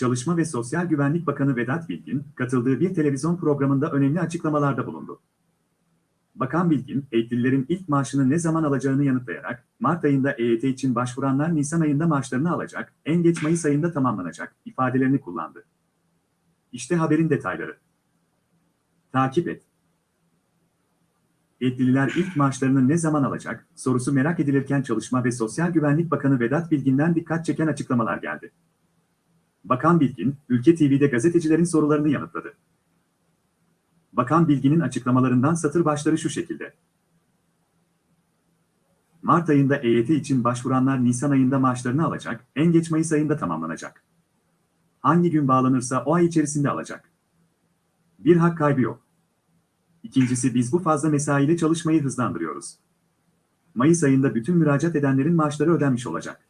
Speaker 2: Çalışma ve Sosyal Güvenlik Bakanı Vedat Bilgin katıldığı bir televizyon programında önemli açıklamalarda bulundu. Bakan Bilgin, eğitimlilerin ilk maaşını ne zaman alacağını yanıtlayarak, Mart ayında EYT için başvuranlar Nisan ayında maaşlarını alacak, en geç Mayıs ayında tamamlanacak ifadelerini kullandı. İşte haberin detayları. Takip et. Yetkililer ilk maaşlarını ne zaman alacak sorusu merak edilirken Çalışma ve Sosyal Güvenlik Bakanı Vedat Bilgin'den dikkat çeken açıklamalar geldi. Bakan Bilgin, Ülke TV'de gazetecilerin sorularını yanıtladı. Bakan Bilgin'in açıklamalarından satır başları şu şekilde. Mart ayında EYT için başvuranlar Nisan ayında maaşlarını alacak, en geç Mayıs ayında tamamlanacak. Hangi gün bağlanırsa o ay içerisinde alacak. Bir hak kaybı yok. İkincisi biz bu fazla mesaiyle çalışmayı hızlandırıyoruz. Mayıs ayında bütün müracaat edenlerin maaşları ödenmiş olacak.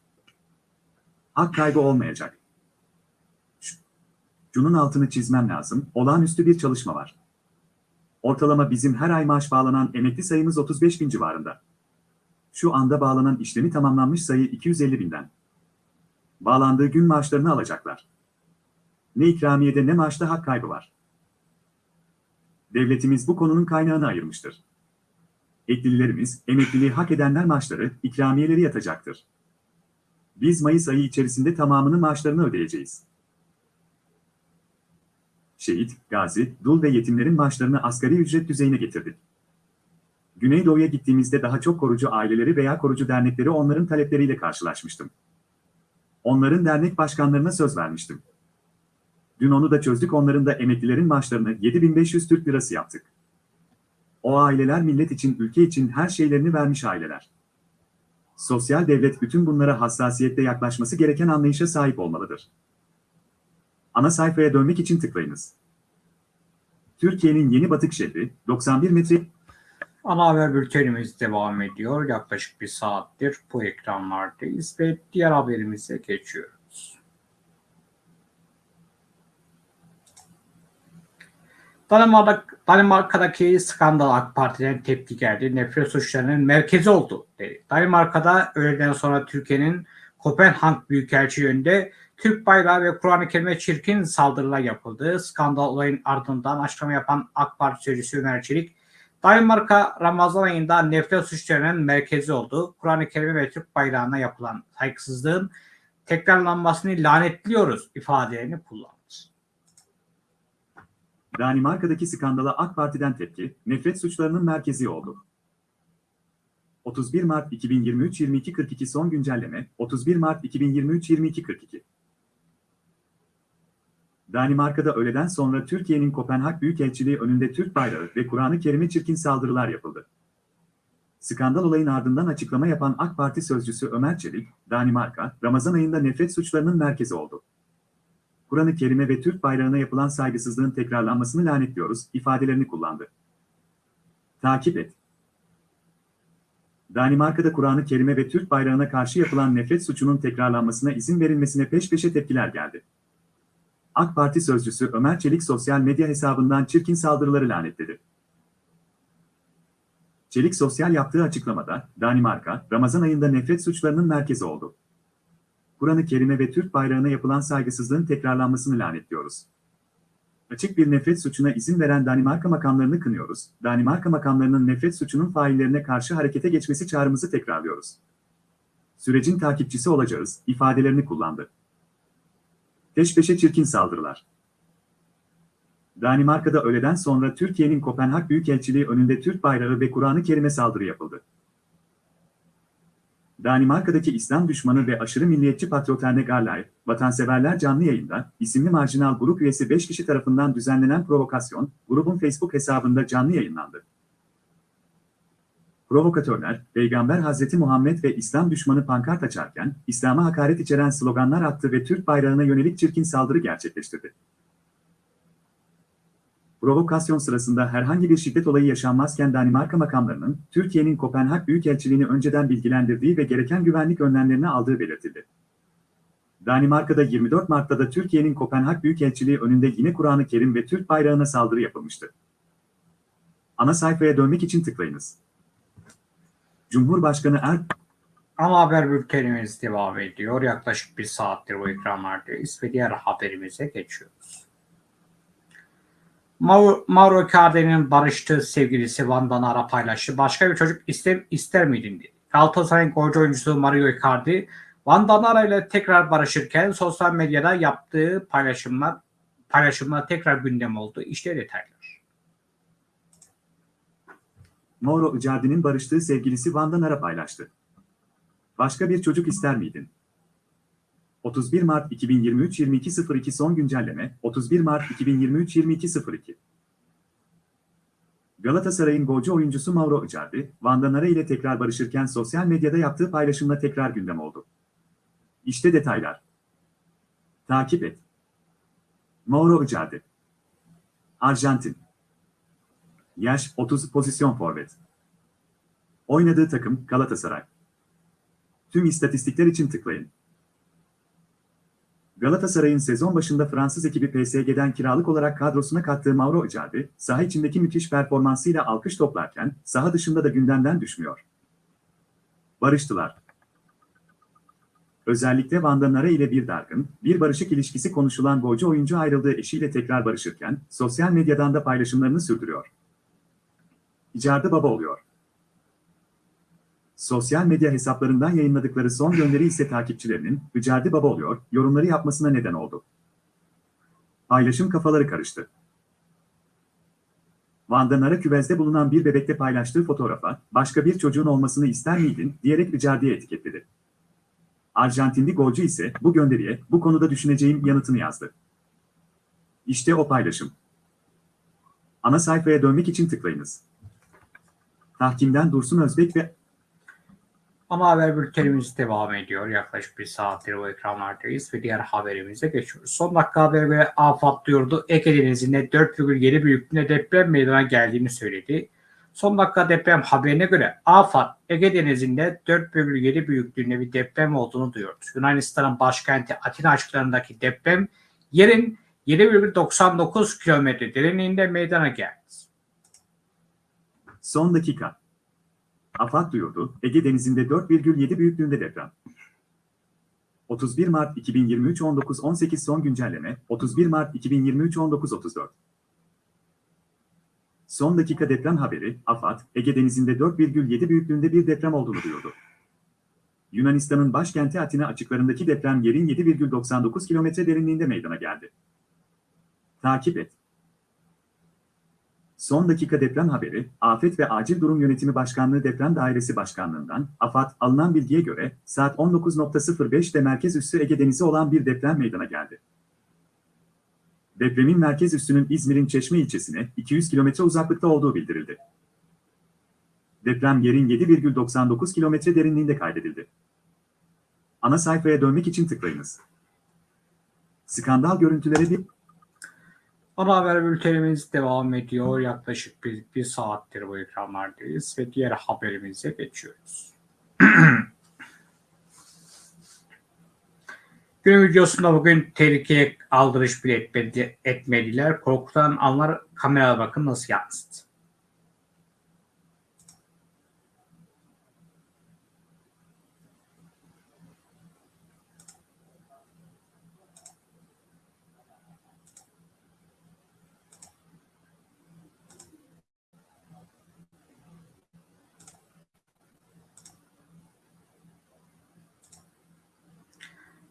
Speaker 2: Hak kaybı olmayacak. Şu- Şunun altını çizmem lazım, olağanüstü bir çalışma var. Ortalama bizim her ay maaş bağlanan emekli sayımız 35 bin civarında. Şu anda bağlanan işlemi tamamlanmış sayı 250 binden. Bağlandığı gün maaşlarını alacaklar. Ne ikramiyede ne maaşta hak kaybı var. Devletimiz bu konunun kaynağını ayırmıştır. Eklilerimiz, emekliliği hak edenler maaşları, ikramiyeleri yatacaktır. Biz Mayıs ayı içerisinde tamamını maaşlarını ödeyeceğiz. Şehit, gazi, dul ve yetimlerin maaşlarını asgari ücret düzeyine getirdik. Güneydoğu'ya gittiğimizde daha çok korucu aileleri veya korucu dernekleri onların talepleriyle karşılaşmıştım. Onların dernek başkanlarına söz vermiştim. Dün onu da çözdük onların da emeklilerin maaşlarını 7500 Türk lirası yaptık. O aileler millet için, ülke için her şeylerini vermiş aileler. Sosyal devlet bütün bunlara hassasiyetle yaklaşması gereken anlayışa sahip olmalıdır. Ana sayfaya dönmek için tıklayınız. Türkiye'nin yeni batık şehri, 91 metre
Speaker 1: Ana haber bültenimiz devam ediyor. Yaklaşık bir saattir bu ekranlardayız ve diğer haberimize geçiyoruz. Danimarka, Danimarka'daki skandal AK Parti'den tepki geldi. Nefret suçlarının merkezi oldu dedi. Danimarka'da öğleden sonra Türkiye'nin Kopenhag Büyükelçi yönünde Türk bayrağı ve Kur'an-ı Kerim'e çirkin saldırılar yapıldı. Skandal olayın ardından açıklama yapan AK Parti sözcüsü Ömer Çelik, Danimarka Ramazan ayında nefret suçlarının merkezi oldu. Kur'an-ı Kerim'e ve Türk bayrağına yapılan saygısızlığın tekrarlanmasını lanetliyoruz ifadelerini kullandı.
Speaker 2: Danimarka'daki skandala AK Parti'den tepki, nefret suçlarının merkezi oldu. 31 Mart 2023 22.42 son güncelleme, 31 Mart 2023 22.42 Danimarka'da öğleden sonra Türkiye'nin Kopenhag Büyükelçiliği önünde Türk bayrağı ve Kur'an-ı Kerim'e çirkin saldırılar yapıldı. Skandal olayın ardından açıklama yapan AK Parti sözcüsü Ömer Çelik, Danimarka, Ramazan ayında nefret suçlarının merkezi oldu. Kur'an-ı Kerim'e ve Türk bayrağına yapılan saygısızlığın tekrarlanmasını lanetliyoruz ifadelerini kullandı. Takip et. Danimarka'da Kur'an-ı Kerim'e ve Türk bayrağına karşı yapılan nefret suçunun tekrarlanmasına izin verilmesine peş peşe tepkiler geldi. AK Parti sözcüsü Ömer Çelik sosyal medya hesabından çirkin saldırıları lanetledi. Çelik sosyal yaptığı açıklamada, Danimarka, Ramazan ayında nefret suçlarının merkezi oldu. Kur'an-ı Kerim'e ve Türk bayrağına yapılan saygısızlığın tekrarlanmasını lanetliyoruz. Açık bir nefret suçuna izin veren Danimarka makamlarını kınıyoruz. Danimarka makamlarının nefret suçunun faillerine karşı harekete geçmesi çağrımızı tekrarlıyoruz. Sürecin takipçisi olacağız, ifadelerini kullandı. Peş peşe çirkin saldırılar. Danimarka'da öğleden sonra Türkiye'nin Kopenhag Büyükelçiliği önünde Türk bayrağı ve Kur'an-ı Kerim'e saldırı yapıldı. Danimarka'daki İslam düşmanı ve aşırı milliyetçi Patroterne Garlay, Vatanseverler canlı yayında, isimli marjinal grup üyesi 5 kişi tarafından düzenlenen provokasyon, grubun Facebook hesabında canlı yayınlandı. Provokatörler, Peygamber Hazreti Muhammed ve İslam düşmanı pankart açarken, İslam'a hakaret içeren sloganlar attı ve Türk bayrağına yönelik çirkin saldırı gerçekleştirdi. Provokasyon sırasında herhangi bir şiddet olayı yaşanmazken Danimarka makamlarının, Türkiye'nin Kopenhag Büyükelçiliğini önceden bilgilendirdiği ve gereken güvenlik önlemlerini aldığı belirtildi. Danimarka'da 24 Mart'ta da Türkiye'nin Kopenhag Büyükelçiliği önünde yine Kur'an-ı Kerim ve Türk bayrağına saldırı yapılmıştı. Ana sayfaya dönmek için tıklayınız. Cumhurbaşkanı Er
Speaker 1: Ana haber bültenimiz devam ediyor. Yaklaşık bir saattir bu ekranlardayız ve diğer haberimize geçiyoruz. Mauro, Mauro Icardi'nin barıştığı sevgilisi Van'dan ara paylaştı. Başka bir çocuk ister, ister miydin dedi. Galatasaray'ın golcü oyuncusu Mario Icardi, Van Danara ile tekrar barışırken sosyal medyada yaptığı paylaşımlar paylaşımlar tekrar gündem oldu. İşte detaylar.
Speaker 2: Mauro Icardi'nin barıştığı sevgilisi Van'dan ara paylaştı. Başka bir çocuk ister miydin? 31 Mart 2023 22.02 son güncelleme 31 Mart 2023 22.02 Galatasaray'ın golcü oyuncusu Mauro Icardi, Van Danara ile tekrar barışırken sosyal medyada yaptığı paylaşımla tekrar gündem oldu. İşte detaylar. Takip et. Mauro Icardi Arjantin Yaş 30 pozisyon forvet Oynadığı takım Galatasaray Tüm istatistikler için tıklayın. Galatasaray'ın sezon başında Fransız ekibi PSG'den kiralık olarak kadrosuna kattığı Mauro Icardi, saha içindeki müthiş performansıyla alkış toplarken, saha dışında da gündemden düşmüyor. Barıştılar. Özellikle Van Danara ile bir dargın, bir barışık ilişkisi konuşulan golcü oyuncu ayrıldığı eşiyle tekrar barışırken, sosyal medyadan da paylaşımlarını sürdürüyor. Icardi baba oluyor. Sosyal medya hesaplarından yayınladıkları son gönderi ise takipçilerinin Icardi baba oluyor yorumları yapmasına neden oldu. Paylaşım kafaları karıştı. Van Nara küvezde bulunan bir bebekte paylaştığı fotoğrafa başka bir çocuğun olmasını ister miydin diyerek Icardi'ye etiketledi. Arjantinli golcü ise bu gönderiye bu konuda düşüneceğim yanıtını yazdı. İşte o paylaşım. Ana sayfaya dönmek için tıklayınız. Tahkimden Dursun Özbek ve
Speaker 1: Ama haber bültenimiz devam ediyor. Yaklaşık bir saattir bu ekranlardayız ve diğer haberimize geçiyoruz. Son dakika haberi göre AFAD duyurdu. Ege Denizi'nde 4,7 büyüklüğünde deprem meydana geldiğini söyledi. Son dakika deprem haberine göre AFAD Ege Denizi'nde 4,7 büyüklüğünde bir deprem olduğunu duyurdu. Yunanistan'ın başkenti Atina açıklarındaki deprem yerin 7,99 kilometre derinliğinde meydana geldi.
Speaker 2: Son dakika. AFAD duyurdu, Ege Denizi'nde 4,7 büyüklüğünde deprem. 31 Mart 2023 19.18 son güncelleme, 31 Mart 2023 19.34 Son dakika deprem haberi, AFAD, Ege Denizi'nde 4,7 büyüklüğünde bir deprem olduğunu duyurdu. Yunanistan'ın başkenti Atina açıklarındaki deprem yerin 7,99 kilometre derinliğinde meydana geldi. Takip et. Son dakika deprem haberi, Afet ve Acil Durum Yönetimi Başkanlığı Deprem Dairesi Başkanlığından, AFAD, alınan bilgiye göre, saat 19.05'te merkez üssü Ege Denizi olan bir deprem meydana geldi. Depremin merkez üssünün İzmir'in Çeşme ilçesine 200 kilometre uzaklıkta olduğu bildirildi. Deprem yerin 7,99 kilometre derinliğinde kaydedildi. Ana sayfaya dönmek için tıklayınız. Skandal görüntüleri bir
Speaker 1: Ana haber bültenimiz devam ediyor. Yaklaşık bir, bir saattir bu ekranlardayız ve diğer haberimize geçiyoruz. Günün videosunda bugün tehlikeye aldırış bile etmedi, etmediler. Korkutan anlar kameraya bakın nasıl yansıdı.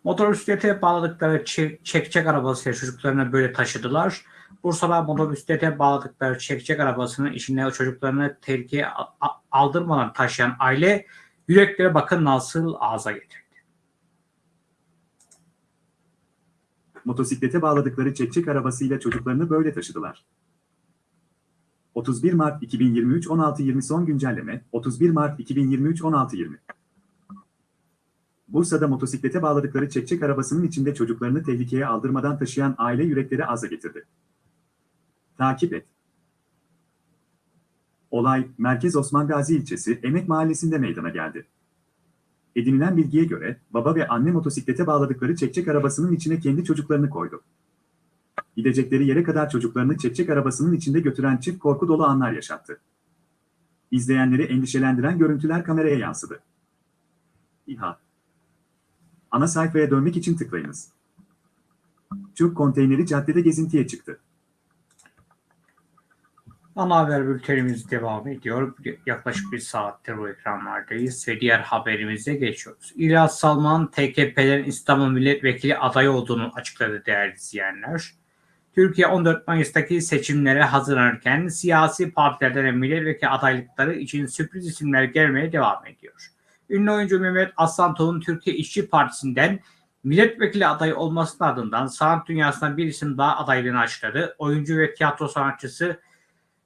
Speaker 1: Motosiklete bağladıkları çe- çekçek arabasıyla çocuklarını böyle taşıdılar. Bursa'da motosiklete bağladıkları çekçek arabasının içinde çocuklarını tehlikeye aldırmadan taşıyan aile Yüreklere bakın nasıl ağza getirdi.
Speaker 2: Motosiklete bağladıkları çekçek arabasıyla çocuklarını böyle taşıdılar. 31 Mart 2023 16.20 son güncelleme 31 Mart 2023 16.20 Bursa'da motosiklete bağladıkları çekçek arabasının içinde çocuklarını tehlikeye aldırmadan taşıyan aile yürekleri aza getirdi. Takip et. Olay, Merkez Osman Gazi ilçesi Emek Mahallesi'nde meydana geldi. Edinilen bilgiye göre, baba ve anne motosiklete bağladıkları çekçek arabasının içine kendi çocuklarını koydu. Gidecekleri yere kadar çocuklarını çekçek arabasının içinde götüren çift korku dolu anlar yaşattı. İzleyenleri endişelendiren görüntüler kameraya yansıdı. İHA Ana sayfaya dönmek için tıklayınız. Çöp konteyneri caddede gezintiye çıktı.
Speaker 1: Ana haber bültenimiz devam ediyor. Yaklaşık bir saattir bu ekranlardayız ve diğer haberimize geçiyoruz. İlyas Salman, TKP'lerin İstanbul Milletvekili adayı olduğunu açıkladı değerli izleyenler. Türkiye 14 Mayıs'taki seçimlere hazırlanırken siyasi partilerden milletvekili adaylıkları için sürpriz isimler gelmeye devam ediyor. Ünlü oyuncu Mehmet Aslantoğ'un Türkiye İşçi Partisi'nden milletvekili adayı olmasının ardından sanat dünyasından bir isim daha adaylığını açıkladı. Oyuncu ve tiyatro sanatçısı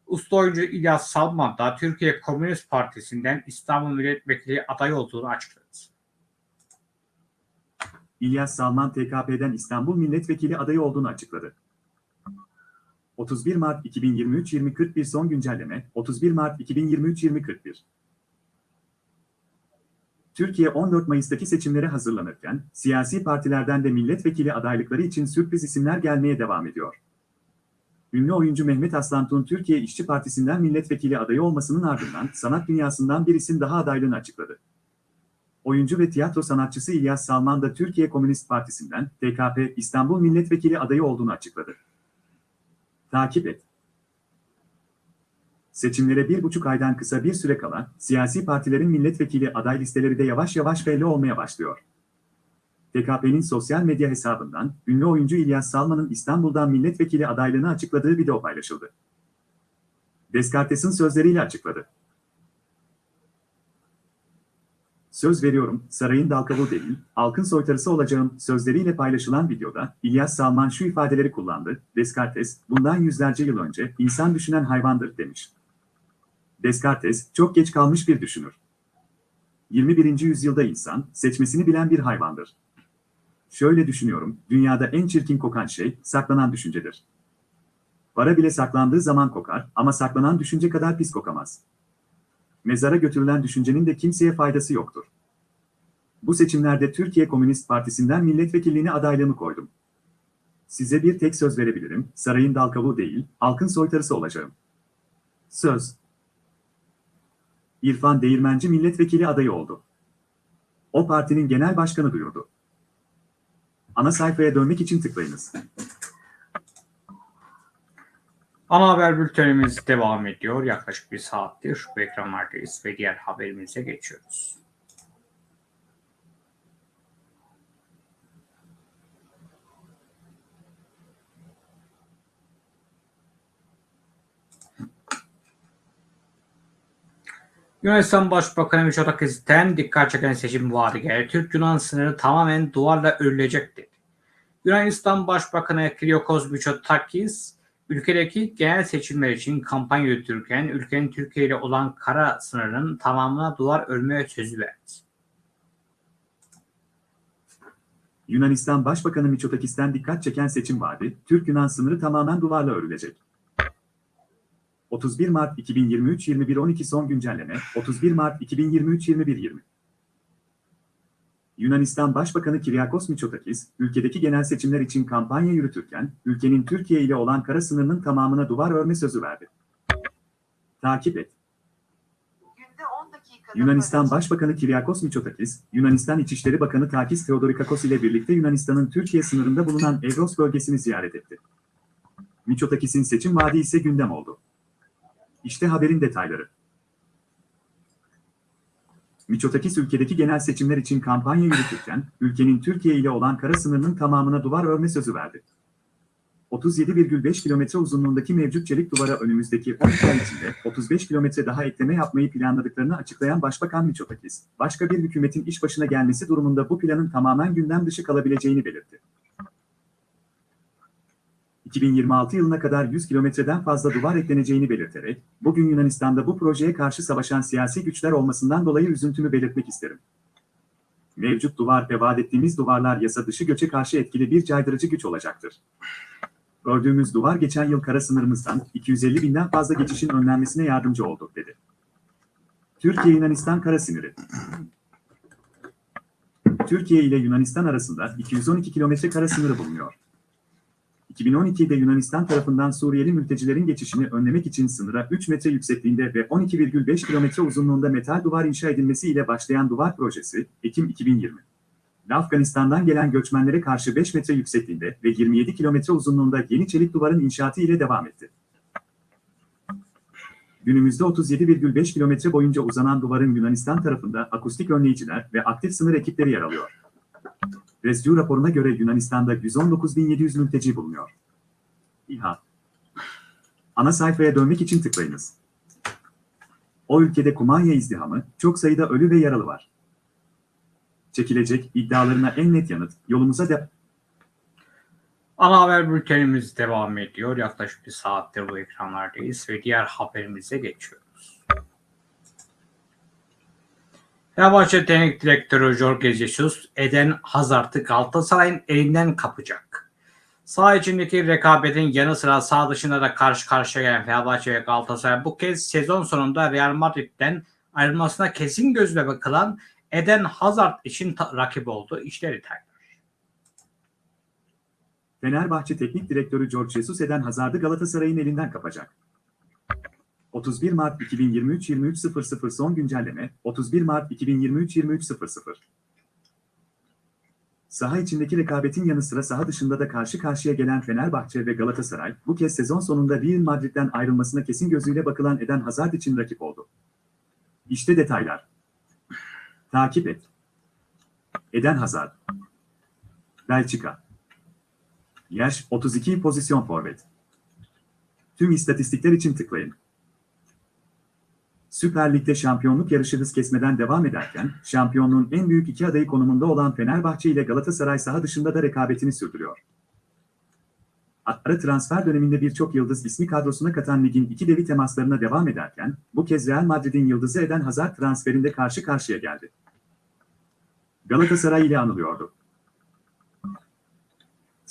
Speaker 1: Usta oyuncu İlyas Salman da Türkiye Komünist Partisi'nden İstanbul Milletvekili adayı olduğunu açıkladı.
Speaker 2: İlyas Salman TKP'den İstanbul Milletvekili adayı olduğunu açıkladı. 31 Mart 2023 2041 son güncelleme 31 Mart 2023 2041 Türkiye 14 Mayıs'taki seçimlere hazırlanırken siyasi partilerden de milletvekili adaylıkları için sürpriz isimler gelmeye devam ediyor. Ünlü oyuncu Mehmet Aslantuğ'un Türkiye İşçi Partisi'nden milletvekili adayı olmasının ardından sanat dünyasından bir isim daha adaylığını açıkladı. Oyuncu ve tiyatro sanatçısı İlyas Salman da Türkiye Komünist Partisi'nden TKP İstanbul Milletvekili adayı olduğunu açıkladı. Takip et. Seçimlere bir buçuk aydan kısa bir süre kala, siyasi partilerin milletvekili aday listeleri de yavaş yavaş belli olmaya başlıyor. TKP'nin sosyal medya hesabından, ünlü oyuncu İlyas Salman'ın İstanbul'dan milletvekili adaylığını açıkladığı video paylaşıldı. Descartes'in sözleriyle açıkladı. Söz veriyorum, sarayın dalkavuğu değil, halkın soytarısı olacağım sözleriyle paylaşılan videoda İlyas Salman şu ifadeleri kullandı. Descartes, bundan yüzlerce yıl önce insan düşünen hayvandır demiş. Descartes, çok geç kalmış bir düşünür. 21. yüzyılda insan, seçmesini bilen bir hayvandır. Şöyle düşünüyorum, dünyada en çirkin kokan şey, saklanan düşüncedir. Para bile saklandığı zaman kokar ama saklanan düşünce kadar pis kokamaz. Mezara götürülen düşüncenin de kimseye faydası yoktur. Bu seçimlerde Türkiye Komünist Partisi'nden milletvekilliğine adaylığımı koydum. Size bir tek söz verebilirim, sarayın dal kavuğu değil, halkın soytarısı olacağım. Söz. İrfan Değirmenci milletvekili adayı oldu. O partinin genel başkanı duyurdu. Ana sayfaya dönmek için tıklayınız.
Speaker 1: Ana haber bültenimiz devam ediyor. Yaklaşık bir saattir bu ekranlardayız ve diğer haberimize geçiyoruz. Yunanistan Başbakanı Mitsotakis'ten dikkat çeken seçim vaadi geldi. Türk-Yunan sınırı tamamen duvarla örülecek dedi. Yunanistan Başbakanı Kyriakos Mitsotakis, ülkedeki genel seçimler için kampanya yürütürken ülkenin Türkiye ile olan kara sınırının tamamına duvar örmeye sözü verdi.
Speaker 2: Yunanistan Başbakanı Mitsotakis'ten dikkat çeken seçim vaadi, Türk-Yunan sınırı tamamen duvarla örülecek. 31 Mart 2023 21.12 son güncelleme 31 Mart 2023 21.20 Yunanistan Başbakanı Kyriakos Mitsotakis, ülkedeki genel seçimler için kampanya yürütürken, ülkenin Türkiye ile olan kara sınırının tamamına duvar örme sözü verdi. Takip et. Yunanistan Başbakanı Kyriakos Mitsotakis, Yunanistan İçişleri Bakanı Takis Theodorikakos ile birlikte Yunanistan'ın Türkiye sınırında bulunan Evros bölgesini ziyaret etti. Mitsotakis'in seçim vaadi ise gündem oldu. İşte haberin detayları. Mitsotakis ülkedeki genel seçimler için kampanya yürütürken, ülkenin Türkiye ile olan kara sınırının tamamına duvar örme sözü verdi. 37,5 kilometre uzunluğundaki mevcut çelik duvara önümüzdeki 12 ay içinde 35 kilometre daha ekleme yapmayı planladıklarını açıklayan Başbakan Mitsotakis, başka bir hükümetin iş başına gelmesi durumunda bu planın tamamen gündem dışı kalabileceğini belirtti. 2026 yılına kadar 100 kilometreden fazla duvar ekleneceğini belirterek, bugün Yunanistan'da bu projeye karşı savaşan siyasi güçler olmasından dolayı üzüntümü belirtmek isterim. Mevcut duvar ve vaat ettiğimiz duvarlar yasa dışı göçe karşı etkili bir caydırıcı güç olacaktır. Gördüğümüz duvar geçen yıl kara sınırımızdan 250 binden fazla geçişin önlenmesine yardımcı oldu, dedi. Türkiye-Yunanistan kara sınırı. Türkiye ile Yunanistan arasında 212 kilometre kara sınırı bulunuyor. 2012'de Yunanistan tarafından Suriyeli mültecilerin geçişini önlemek için sınıra 3 metre yüksekliğinde ve 12,5 kilometre uzunluğunda metal duvar inşa edilmesi ile başlayan duvar projesi, Ekim 2020. Afganistan'dan gelen göçmenlere karşı 5 metre yüksekliğinde ve 27 kilometre uzunluğunda yeni çelik duvarın inşaatı ile devam etti. Günümüzde 37,5 kilometre boyunca uzanan duvarın Yunanistan tarafında akustik önleyiciler ve aktif sınır ekipleri yer alıyor. Rescue raporuna göre Yunanistan'da 119.700 mülteci bulunuyor. İHA. Ana sayfaya dönmek için tıklayınız. O ülkede kumanya izdihamı, çok sayıda ölü ve yaralı var. Çekilecek iddialarına en net yanıt, yolumuza de...
Speaker 1: Ana haber bültenimiz devam ediyor. Yaklaşık bir saattir bu ekranlardayız ve diğer haberimize Fenerbahçe Teknik Direktörü Jorge Jesus, Eden Hazard'ı Galatasaray'ın elinden kapacak. Sağ içindeki rekabetin yanı sıra sağ dışında da karşı karşıya gelen Fenerbahçe ve Galatasaray bu kez sezon sonunda Real Madrid'den ayrılmasına kesin gözle bakılan Eden Hazard için rakip oldu. İşte detaylar.
Speaker 2: Fenerbahçe Teknik Direktörü George Jesus Eden Hazard'ı Galatasaray'ın elinden kapacak. 31 Mart 2023-23.00 son güncelleme, 31 Mart 2023-23.00 Saha içindeki rekabetin yanı sıra saha dışında da karşı karşıya gelen Fenerbahçe ve Galatasaray, bu kez sezon sonunda Real Madrid'den ayrılmasına kesin gözüyle bakılan Eden Hazard için rakip oldu. İşte detaylar. Takip et. Eden Hazard. Belçika. Yaş 32 pozisyon forvet. Tüm istatistikler için tıklayın. Süper Lig'de şampiyonluk yarışı hız kesmeden devam ederken, şampiyonluğun en büyük iki adayı konumunda olan Fenerbahçe ile Galatasaray saha dışında da rekabetini sürdürüyor. Ara transfer döneminde birçok yıldız ismi kadrosuna katan ligin iki devi temaslarına devam ederken, bu kez Real Madrid'in yıldızı Eden Hazard transferinde karşı karşıya geldi. Galatasaray ile anılıyordu.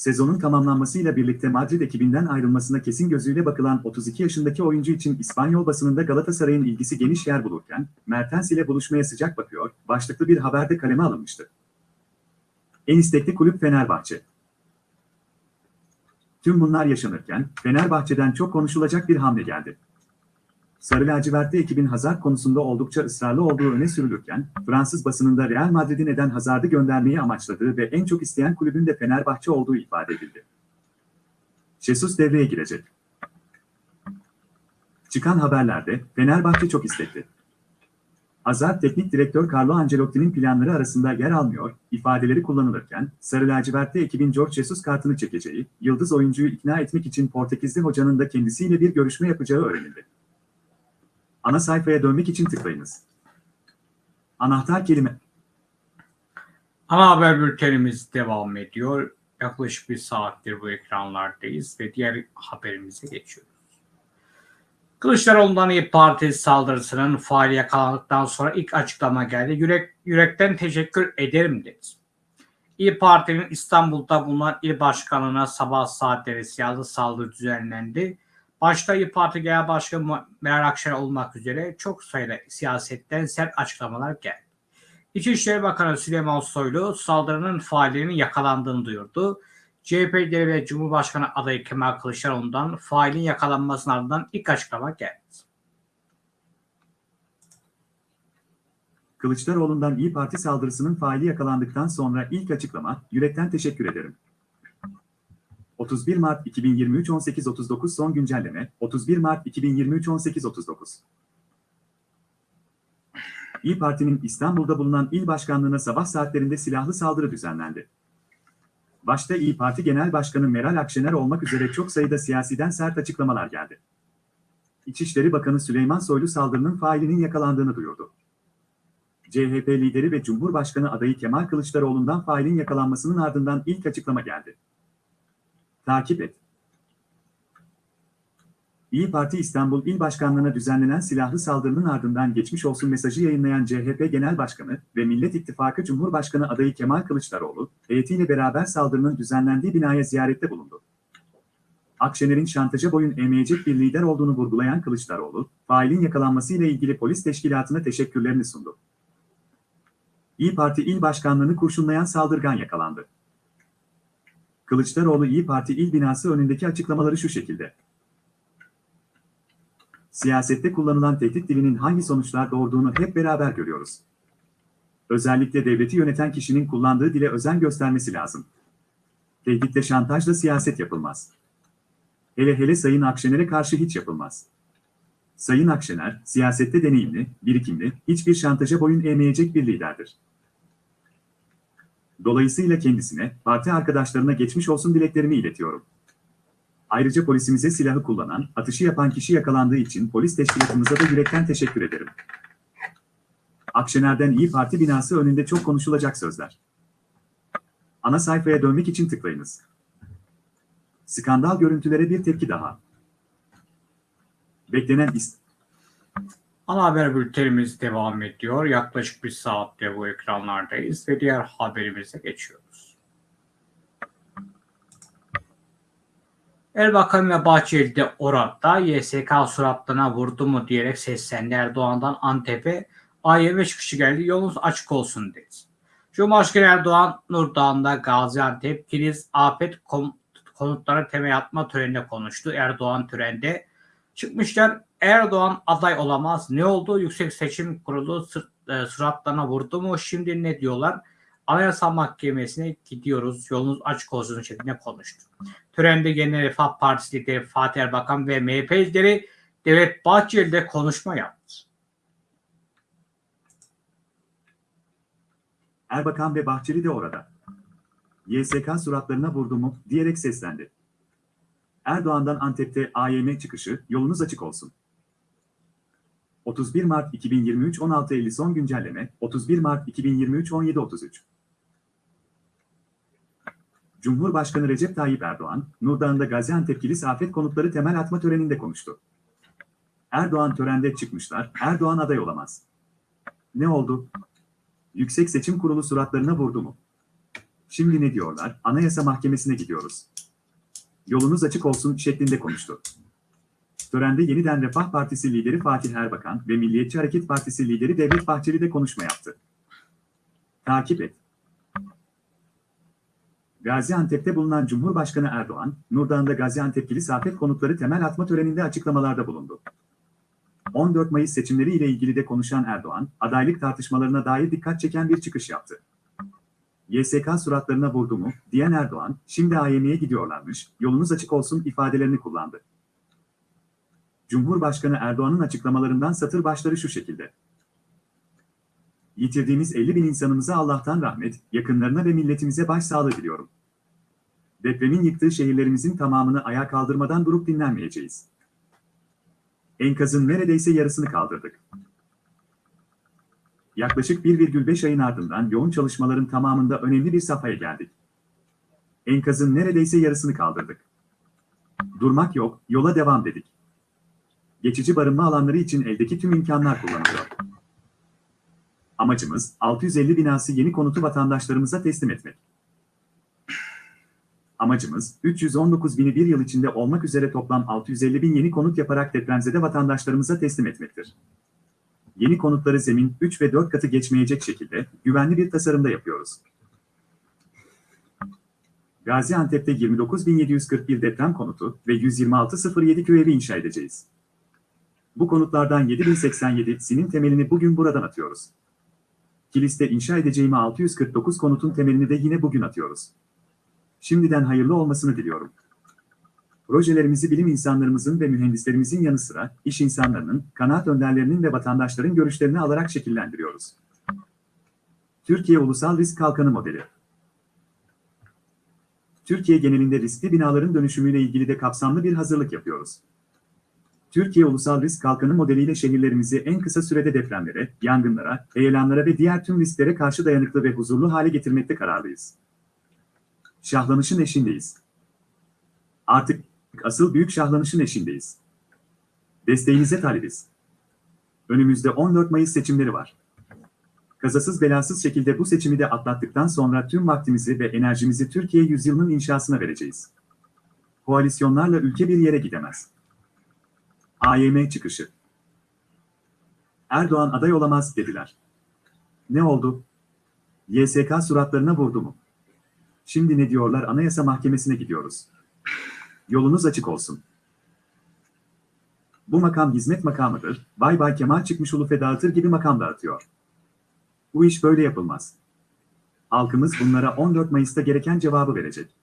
Speaker 2: Sezonun tamamlanmasıyla birlikte Madrid ekibinden ayrılmasına kesin gözüyle bakılan 32 yaşındaki oyuncu için İspanyol basınında Galatasaray'ın ilgisi geniş yer bulurken, Mertens ile buluşmaya sıcak bakıyor, başlıklı bir haberde kaleme alınmıştı. En istekli kulüp Fenerbahçe. Tüm bunlar yaşanırken, Fenerbahçe'den çok konuşulacak bir hamle geldi. Sarı lacivertli ekibin Hazard konusunda oldukça ısrarlı olduğu öne sürülürken, Fransız basınında Real Madrid'in eden Hazard'ı göndermeyi amaçladığı ve en çok isteyen kulübün de Fenerbahçe olduğu ifade edildi. Jesus devreye girecek. Çıkan haberlerde Fenerbahçe çok istekli. Hazard teknik direktör Carlo Ancelotti'nin planları arasında yer almıyor, ifadeleri kullanılırken, Sarı lacivertli ekibin George Jesus kartını çekeceği, yıldız oyuncuyu ikna etmek için Portekizli hocanın da kendisiyle bir görüşme yapacağı öğrenildi. Ana sayfaya dönmek için tıklayınız. Anahtar kelime.
Speaker 1: Ana haber bültenimiz devam ediyor. Yaklaşık bir saattir bu ekranlardayız ve diğer haberimize geçiyoruz. Kılıçdaroğlu'ndan İYİ Parti saldırısının faili yakalandıktan sonra ilk açıklama geldi. Yürek, yürekten teşekkür ederim dedi. İYİ Parti'nin İstanbul'da bulunan il başkanına sabah saatleri silahlı saldırı düzenlendi. Başta İYİ Parti Genel Başkanı Meral Akşener olmak üzere çok sayıda siyasetten sert açıklamalar geldi. İçişleri Bakanı Süleyman Soylu saldırının failinin yakalandığını duyurdu. CHP lideri ve Cumhurbaşkanı adayı Kemal Kılıçdaroğlu'ndan failin yakalanmasının ardından ilk açıklama geldi.
Speaker 2: Kılıçdaroğlu'ndan İyi Parti saldırısının faili yakalandıktan sonra ilk açıklama, yürekten teşekkür ederim. 31 Mart 2023 18.39 son güncelleme, 31 Mart 2023 18.39 İyi Parti'nin İstanbul'da bulunan il başkanlığına sabah saatlerinde silahlı saldırı düzenlendi. Başta İyi Parti Genel Başkanı Meral Akşener olmak üzere çok sayıda siyasiden sert açıklamalar geldi. İçişleri Bakanı Süleyman Soylu saldırının failinin yakalandığını duyurdu. CHP lideri ve Cumhurbaşkanı adayı Kemal Kılıçdaroğlu'ndan failin yakalanmasının ardından ilk açıklama geldi. Takip et. İyi Parti İstanbul İl Başkanlığı'na düzenlenen silahlı saldırının ardından geçmiş olsun mesajı yayınlayan CHP Genel Başkanı ve Millet İttifakı Cumhurbaşkanı adayı Kemal Kılıçdaroğlu, heyetiyle beraber saldırının düzenlendiği binaya ziyarette bulundu. Akşener'in şantaja boyun eğmeyecek bir lider olduğunu vurgulayan Kılıçdaroğlu, failin yakalanmasıyla ilgili polis teşkilatına teşekkürlerini sundu. İyi Parti İl Başkanlığı'nı kurşunlayan saldırgan yakalandı. Kılıçdaroğlu İyi Parti İl binası önündeki açıklamaları şu şekilde. Siyasette kullanılan tehdit dilinin hangi sonuçlar doğurduğunu hep beraber görüyoruz. Özellikle devleti yöneten kişinin kullandığı dile özen göstermesi lazım. Tehditle şantajla siyaset yapılmaz. Hele hele Sayın Akşener'e karşı hiç yapılmaz. Sayın Akşener, siyasette deneyimli, birikimli, hiçbir şantaja boyun eğmeyecek bir liderdir. Dolayısıyla kendisine, parti arkadaşlarına geçmiş olsun dileklerimi iletiyorum. Ayrıca polisimize silahı kullanan, atışı yapan kişi yakalandığı için polis teşkilatımıza da yürekten teşekkür ederim. Akşener'den İyi Parti binası önünde çok konuşulacak sözler. Ana sayfaya dönmek için tıklayınız. Skandal görüntülere bir tepki daha. Beklenen ist
Speaker 1: Ana haber bültenimiz devam ediyor. Yaklaşık bir saatte bu ekranlardayız ve diğer haberimize geçiyoruz. Erbakan ve Bahçeli de orada YSK suratlarına vurdu mu diyerek seslendi Erdoğan'dan Antep'e AYM çıkışı geldi yolunuz açık olsun dedi. Cumhurbaşkanı Erdoğan Nurdağ'da Gaziantep kriz afet konutlara temel atma töreninde konuştu. Erdoğan törende çıkmışlar Erdoğan aday olamaz. Ne oldu? Yüksek Seçim Kurulu e, suratlarına vurdu mu? Şimdi ne diyorlar? Anayasa Mahkemesi'ne gidiyoruz. Yolunuz açık olsun şeklinde konuştu. Törende Genel Refah Partisi lideri Fatih Erbakan ve MHP lideri Devlet Bahçeli de konuşma yaptı.
Speaker 2: Erbakan ve Bahçeli de orada. YSK suratlarına vurdu mu diyerek seslendi. Erdoğan'dan Antep'te AYM çıkışı yolunuz açık olsun. 31 Mart 2023 16.50 son güncelleme 31 Mart 2023 17.33 Cumhurbaşkanı Recep Tayyip Erdoğan, Nurdağ'ında Gaziantep Kilis Afet Konutları temel atma töreninde konuştu. Erdoğan törende çıkmışlar, Erdoğan aday olamaz. Ne oldu? Yüksek Seçim Kurulu suratlarına vurdu mu? Şimdi ne diyorlar? Anayasa Mahkemesi'ne gidiyoruz. Yolunuz açık olsun şeklinde konuştu. Törende yeniden Refah Partisi lideri Fatih Erbakan ve Milliyetçi Hareket Partisi lideri Devlet Bahçeli de konuşma yaptı. Takip et. Gaziantep'te bulunan Cumhurbaşkanı Erdoğan, Nurdağ'ında Gaziantep Kilis Afet Konutları temel atma töreninde açıklamalarda bulundu. 14 Mayıs seçimleri ile ilgili de konuşan Erdoğan, adaylık tartışmalarına dair dikkat çeken bir çıkış yaptı. YSK suratlarına vurdu mu, diyen Erdoğan, şimdi AYM'ye gidiyorlarmış, yolunuz açık olsun ifadelerini kullandı. Cumhurbaşkanı Erdoğan'ın açıklamalarından satır başları şu şekilde. Yitirdiğimiz 50 bin insanımıza Allah'tan rahmet, yakınlarına ve milletimize başsağlığı diliyorum. Depremin yıktığı şehirlerimizin tamamını ayağa kaldırmadan durup dinlenmeyeceğiz. Enkazın neredeyse yarısını kaldırdık. Yaklaşık 1,5 ayın ardından yoğun çalışmaların tamamında önemli bir safhaya geldik. Enkazın neredeyse yarısını kaldırdık. Durmak yok, yola devam dedik. Geçici barınma alanları için eldeki tüm imkanlar kullanılıyor. Amacımız 650 binası yeni konutu vatandaşlarımıza teslim etmek. Amacımız 319 bini bir yıl içinde olmak üzere toplam 650 bin yeni konut yaparak depremzede vatandaşlarımıza teslim etmektir. Yeni konutları zemin 3 ve 4 katı geçmeyecek şekilde güvenli bir tasarımda yapıyoruz. Gaziantep'te 29.741 deprem konutu ve 126.07 köy evi inşa edeceğiz. Bu konutlardan 7087'sinin temelini bugün buradan atıyoruz. Kilis'te inşa edeceğimi 649 konutun temelini de yine bugün atıyoruz. Şimdiden hayırlı olmasını diliyorum. Projelerimizi bilim insanlarımızın ve mühendislerimizin yanı sıra iş insanlarının, kanaat önderlerinin ve vatandaşların görüşlerini alarak şekillendiriyoruz. Türkiye Ulusal Risk Kalkanı Modeli Türkiye genelinde riskli binaların dönüşümüyle ilgili de kapsamlı bir hazırlık yapıyoruz. Türkiye Ulusal Risk Kalkanı modeliyle şehirlerimizi en kısa sürede depremlere, yangınlara, heyelanlara ve diğer tüm risklere karşı dayanıklı ve huzurlu hale getirmekte kararlıyız. Şahlanışın eşindeyiz. Artık asıl büyük şahlanışın eşindeyiz. Desteğinize talibiz. Önümüzde 14 Mayıs seçimleri var. Kazasız belasız şekilde bu seçimi de atlattıktan sonra tüm vaktimizi ve enerjimizi Türkiye yüzyılının inşasına vereceğiz. Koalisyonlarla ülke bir yere gidemez. AYM çıkışı. Erdoğan aday olamaz dediler. Ne oldu? YSK suratlarına vurdu mu? Şimdi ne diyorlar Anayasa Mahkemesi'ne gidiyoruz. Yolunuz açık olsun. Bu makam hizmet makamıdır, bay bay Kemal çıkmış ulufe dağıtır gibi makam dağıtıyor. Bu iş böyle yapılmaz. Halkımız bunlara 14 Mayıs'ta gereken cevabı verecek.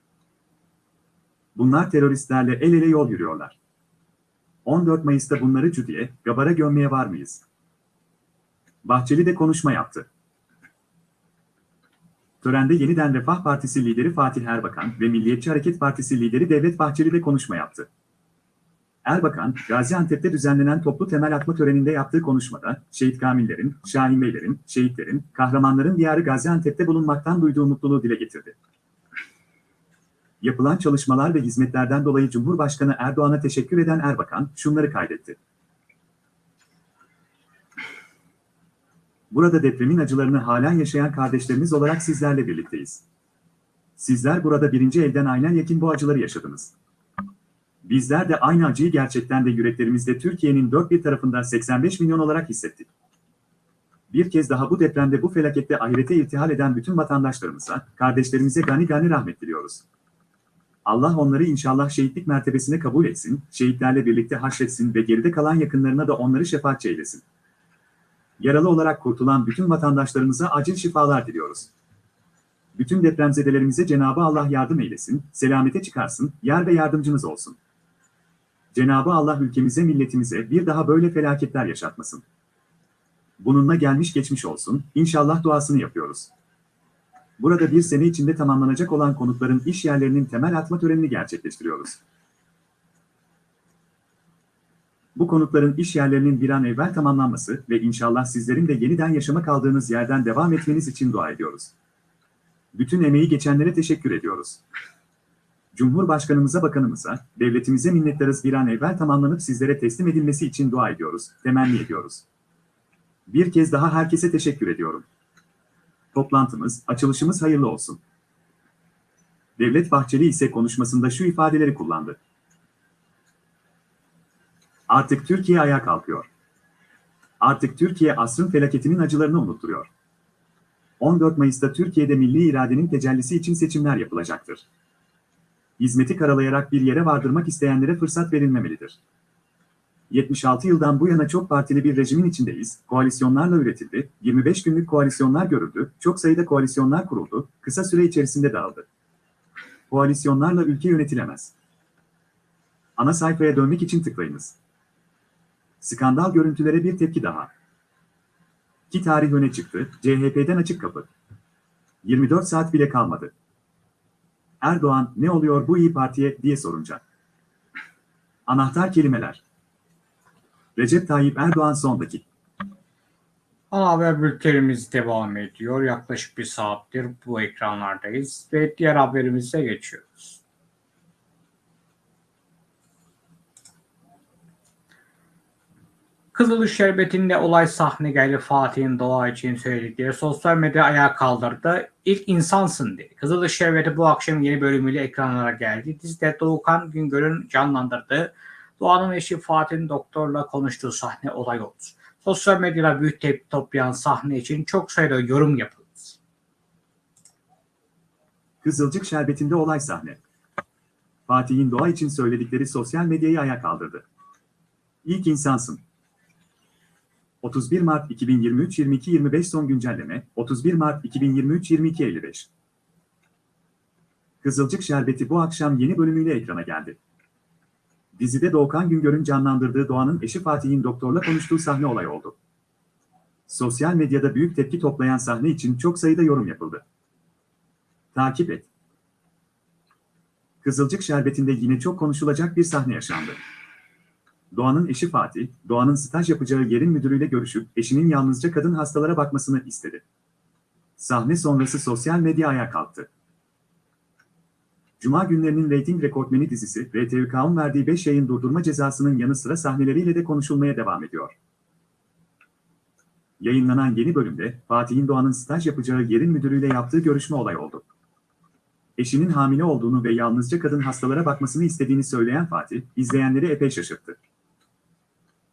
Speaker 2: Bunlar teröristlerle el ele yol yürüyorlar. 14 Mayıs'ta bunları cüdiye, gabara gömmeye var mıyız? Bahçeli de konuşma yaptı. Törende yeniden Refah Partisi lideri Fatih Erbakan ve Milliyetçi Hareket Partisi lideri Devlet Bahçeli de konuşma yaptı. Erbakan, Gaziantep'te düzenlenen toplu temel atma töreninde yaptığı konuşmada, şehit kamillerin, Şahin Beylerin, şehitlerin, kahramanların diyarı Gaziantep'te bulunmaktan duyduğu mutluluğu dile getirdi. Yapılan çalışmalar ve hizmetlerden dolayı Cumhurbaşkanı Erdoğan'a teşekkür eden Erbakan, şunları kaydetti. Burada depremin acılarını halen yaşayan kardeşlerimiz olarak sizlerle birlikteyiz. Sizler burada birinci elden aynen yakin bu acıları yaşadınız. Bizler de aynı acıyı gerçekten de yüreklerimizde Türkiye'nin dört bir tarafında 85 milyon olarak hissettik. Bir kez daha bu depremde bu felakette ahirete irtihal eden bütün vatandaşlarımıza, kardeşlerimize gani gani rahmet diliyoruz. Allah onları inşallah şehitlik mertebesine kabul etsin, şehitlerle birlikte haşretsin ve geride kalan yakınlarına da onları şefaatçi eylesin. Yaralı olarak kurtulan bütün vatandaşlarımıza acil şifalar diliyoruz. Bütün depremzedelerimize Cenabı Allah yardım eylesin, selamete çıkarsın, yar ve yardımcımız olsun. Cenabı Allah ülkemize, milletimize bir daha böyle felaketler yaşatmasın. Bununla gelmiş geçmiş olsun, inşallah duasını yapıyoruz. Burada bir sene içinde tamamlanacak olan konutların iş yerlerinin temel atma törenini gerçekleştiriyoruz. Bu konutların iş yerlerinin bir an evvel tamamlanması ve inşallah sizlerin de yeniden yaşama kaldığınız yerden devam etmeniz için dua ediyoruz. Bütün emeği geçenlere teşekkür ediyoruz. Cumhurbaşkanımıza, bakanımıza, devletimize minnettarız bir an evvel tamamlanıp sizlere teslim edilmesi için dua ediyoruz, temenni ediyoruz. Bir kez daha herkese teşekkür ediyorum. Toplantımız, açılışımız hayırlı olsun. Devlet Bahçeli ise konuşmasında şu ifadeleri kullandı. Artık Türkiye ayağa kalkıyor. Artık Türkiye asrın felaketinin acılarını unutturuyor. 14 Mayıs'ta Türkiye'de milli iradenin tecellisi için seçimler yapılacaktır. Hizmeti karalayarak bir yere vardırmak isteyenlere fırsat verilmemelidir. 76 yıldan bu yana çok partili bir rejimin içindeyiz, koalisyonlarla üretildi, 25 günlük koalisyonlar görüldü, çok sayıda koalisyonlar kuruldu, kısa süre içerisinde dağıldı. Koalisyonlarla ülke yönetilemez. Ana sayfaya dönmek için tıklayınız. Skandal görüntülere bir tepki daha. Ki tarih öne çıktı, CHP'den açık kapı. 24 saat bile kalmadı. Erdoğan ne oluyor bu iyi Partiye diye sorunca. Anahtar kelimeler. Recep Tayyip Erdoğan son dakika.
Speaker 1: Ana haber bültenimiz devam ediyor. Yaklaşık bir saattir bu ekranlardayız ve diğer haberimize geçiyoruz. Kızılış Şerbeti'nde olay sahne geldi Fatih'in doğa için söyledikleri sosyal medya ayağa kaldırdı. İlk insansın dedi. Kızılış Şerbeti bu akşam yeni bölümüyle ekranlara geldi. Dizide Doğukan Güngör'ün canlandırdığı Doğan'ın eşi Fatih'in doktorla konuştuğu sahne olay oldu. Sosyal medyada büyük tepki toplayan sahne için çok sayıda yorum yapıldı.
Speaker 2: Kızılcık Şerbeti'nde olay sahne. Fatih'in doğa için söyledikleri sosyal medyayı ayağa kaldırdı. İlk insansın. 31 Mart 2023 22.25 son güncelleme 31 Mart 2023 22.55 Kızılcık Şerbeti bu akşam yeni bölümüyle ekrana geldi. Dizide Doğukan Güngör'ün canlandırdığı Doğan'ın eşi Fatih'in doktorla konuştuğu sahne olay oldu. Sosyal medyada büyük tepki toplayan sahne için çok sayıda yorum yapıldı. Takip et. Kızılcık Şerbeti'nde yine çok konuşulacak bir sahne yaşandı. Doğan'ın eşi Fatih, Doğan'ın staj yapacağı yerin müdürüyle görüşüp eşinin yalnızca kadın hastalara bakmasını istedi. Sahne sonrası sosyal medya ayağa kalktı. Cuma günlerinin reyting rekortmeni dizisi RTVK'ın verdiği 5 yayın durdurma cezasının yanı sıra sahneleriyle de konuşulmaya devam ediyor. Yayınlanan yeni bölümde Fatih'in Doğan'ın staj yapacağı yerin müdürüyle yaptığı görüşme olay oldu. Eşinin hamile olduğunu ve yalnızca kadın hastalara bakmasını istediğini söyleyen Fatih, izleyenleri epey şaşırttı.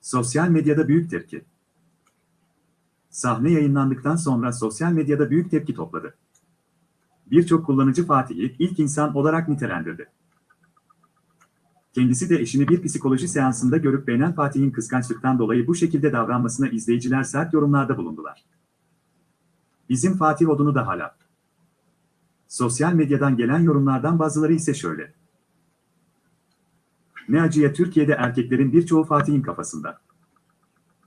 Speaker 2: Sosyal medyada büyük tepki. Sahne yayınlandıktan sonra sosyal medyada büyük tepki topladı. Birçok kullanıcı Fatih'i ilk insan olarak nitelendirdi. Kendisi de eşini bir psikoloji seansında görüp beğenen Fatih'in kıskançlıktan dolayı bu şekilde davranmasına izleyiciler sert yorumlarda bulundular. Bizim Fatih odunu da hala. Sosyal medyadan gelen yorumlardan bazıları ise şöyle. Ne acıya Türkiye'de erkeklerin birçoğu Fatih'in kafasında.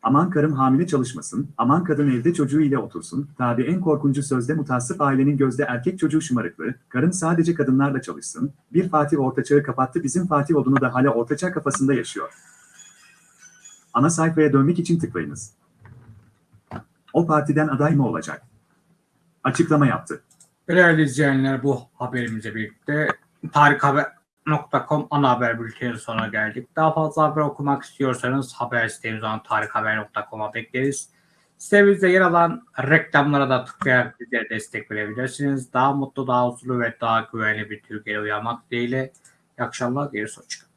Speaker 2: Aman karım hamile çalışmasın, aman kadın evde çocuğu ile otursun, tabi en korkuncu sözde mutasip ailenin gözde erkek çocuğu şımarıklığı, karım sadece kadınlarla çalışsın, bir Fatih ortaçağı kapattı bizim Fatih odunu da hala ortaçağ kafasında yaşıyor. Ana sayfaya dönmek için tıklayınız. O partiden aday mı olacak? Açıklama yaptı.
Speaker 1: Değerli izleyenler bu haberimizle birlikte tarikhaber.com ana haber bültenin sonuna geldik. Daha fazla haber okumak istiyorsanız haber sitemiz olan tarikhaber.com'a bekleriz. Sitemizde yer alan reklamlara da tıklayarak bizlere destek verebilirsiniz. Daha mutlu, daha huzurlu ve daha güvenli bir Türkiye'ye uyanmak dileğiyle. İyi akşamlar, geri hoşçakalın.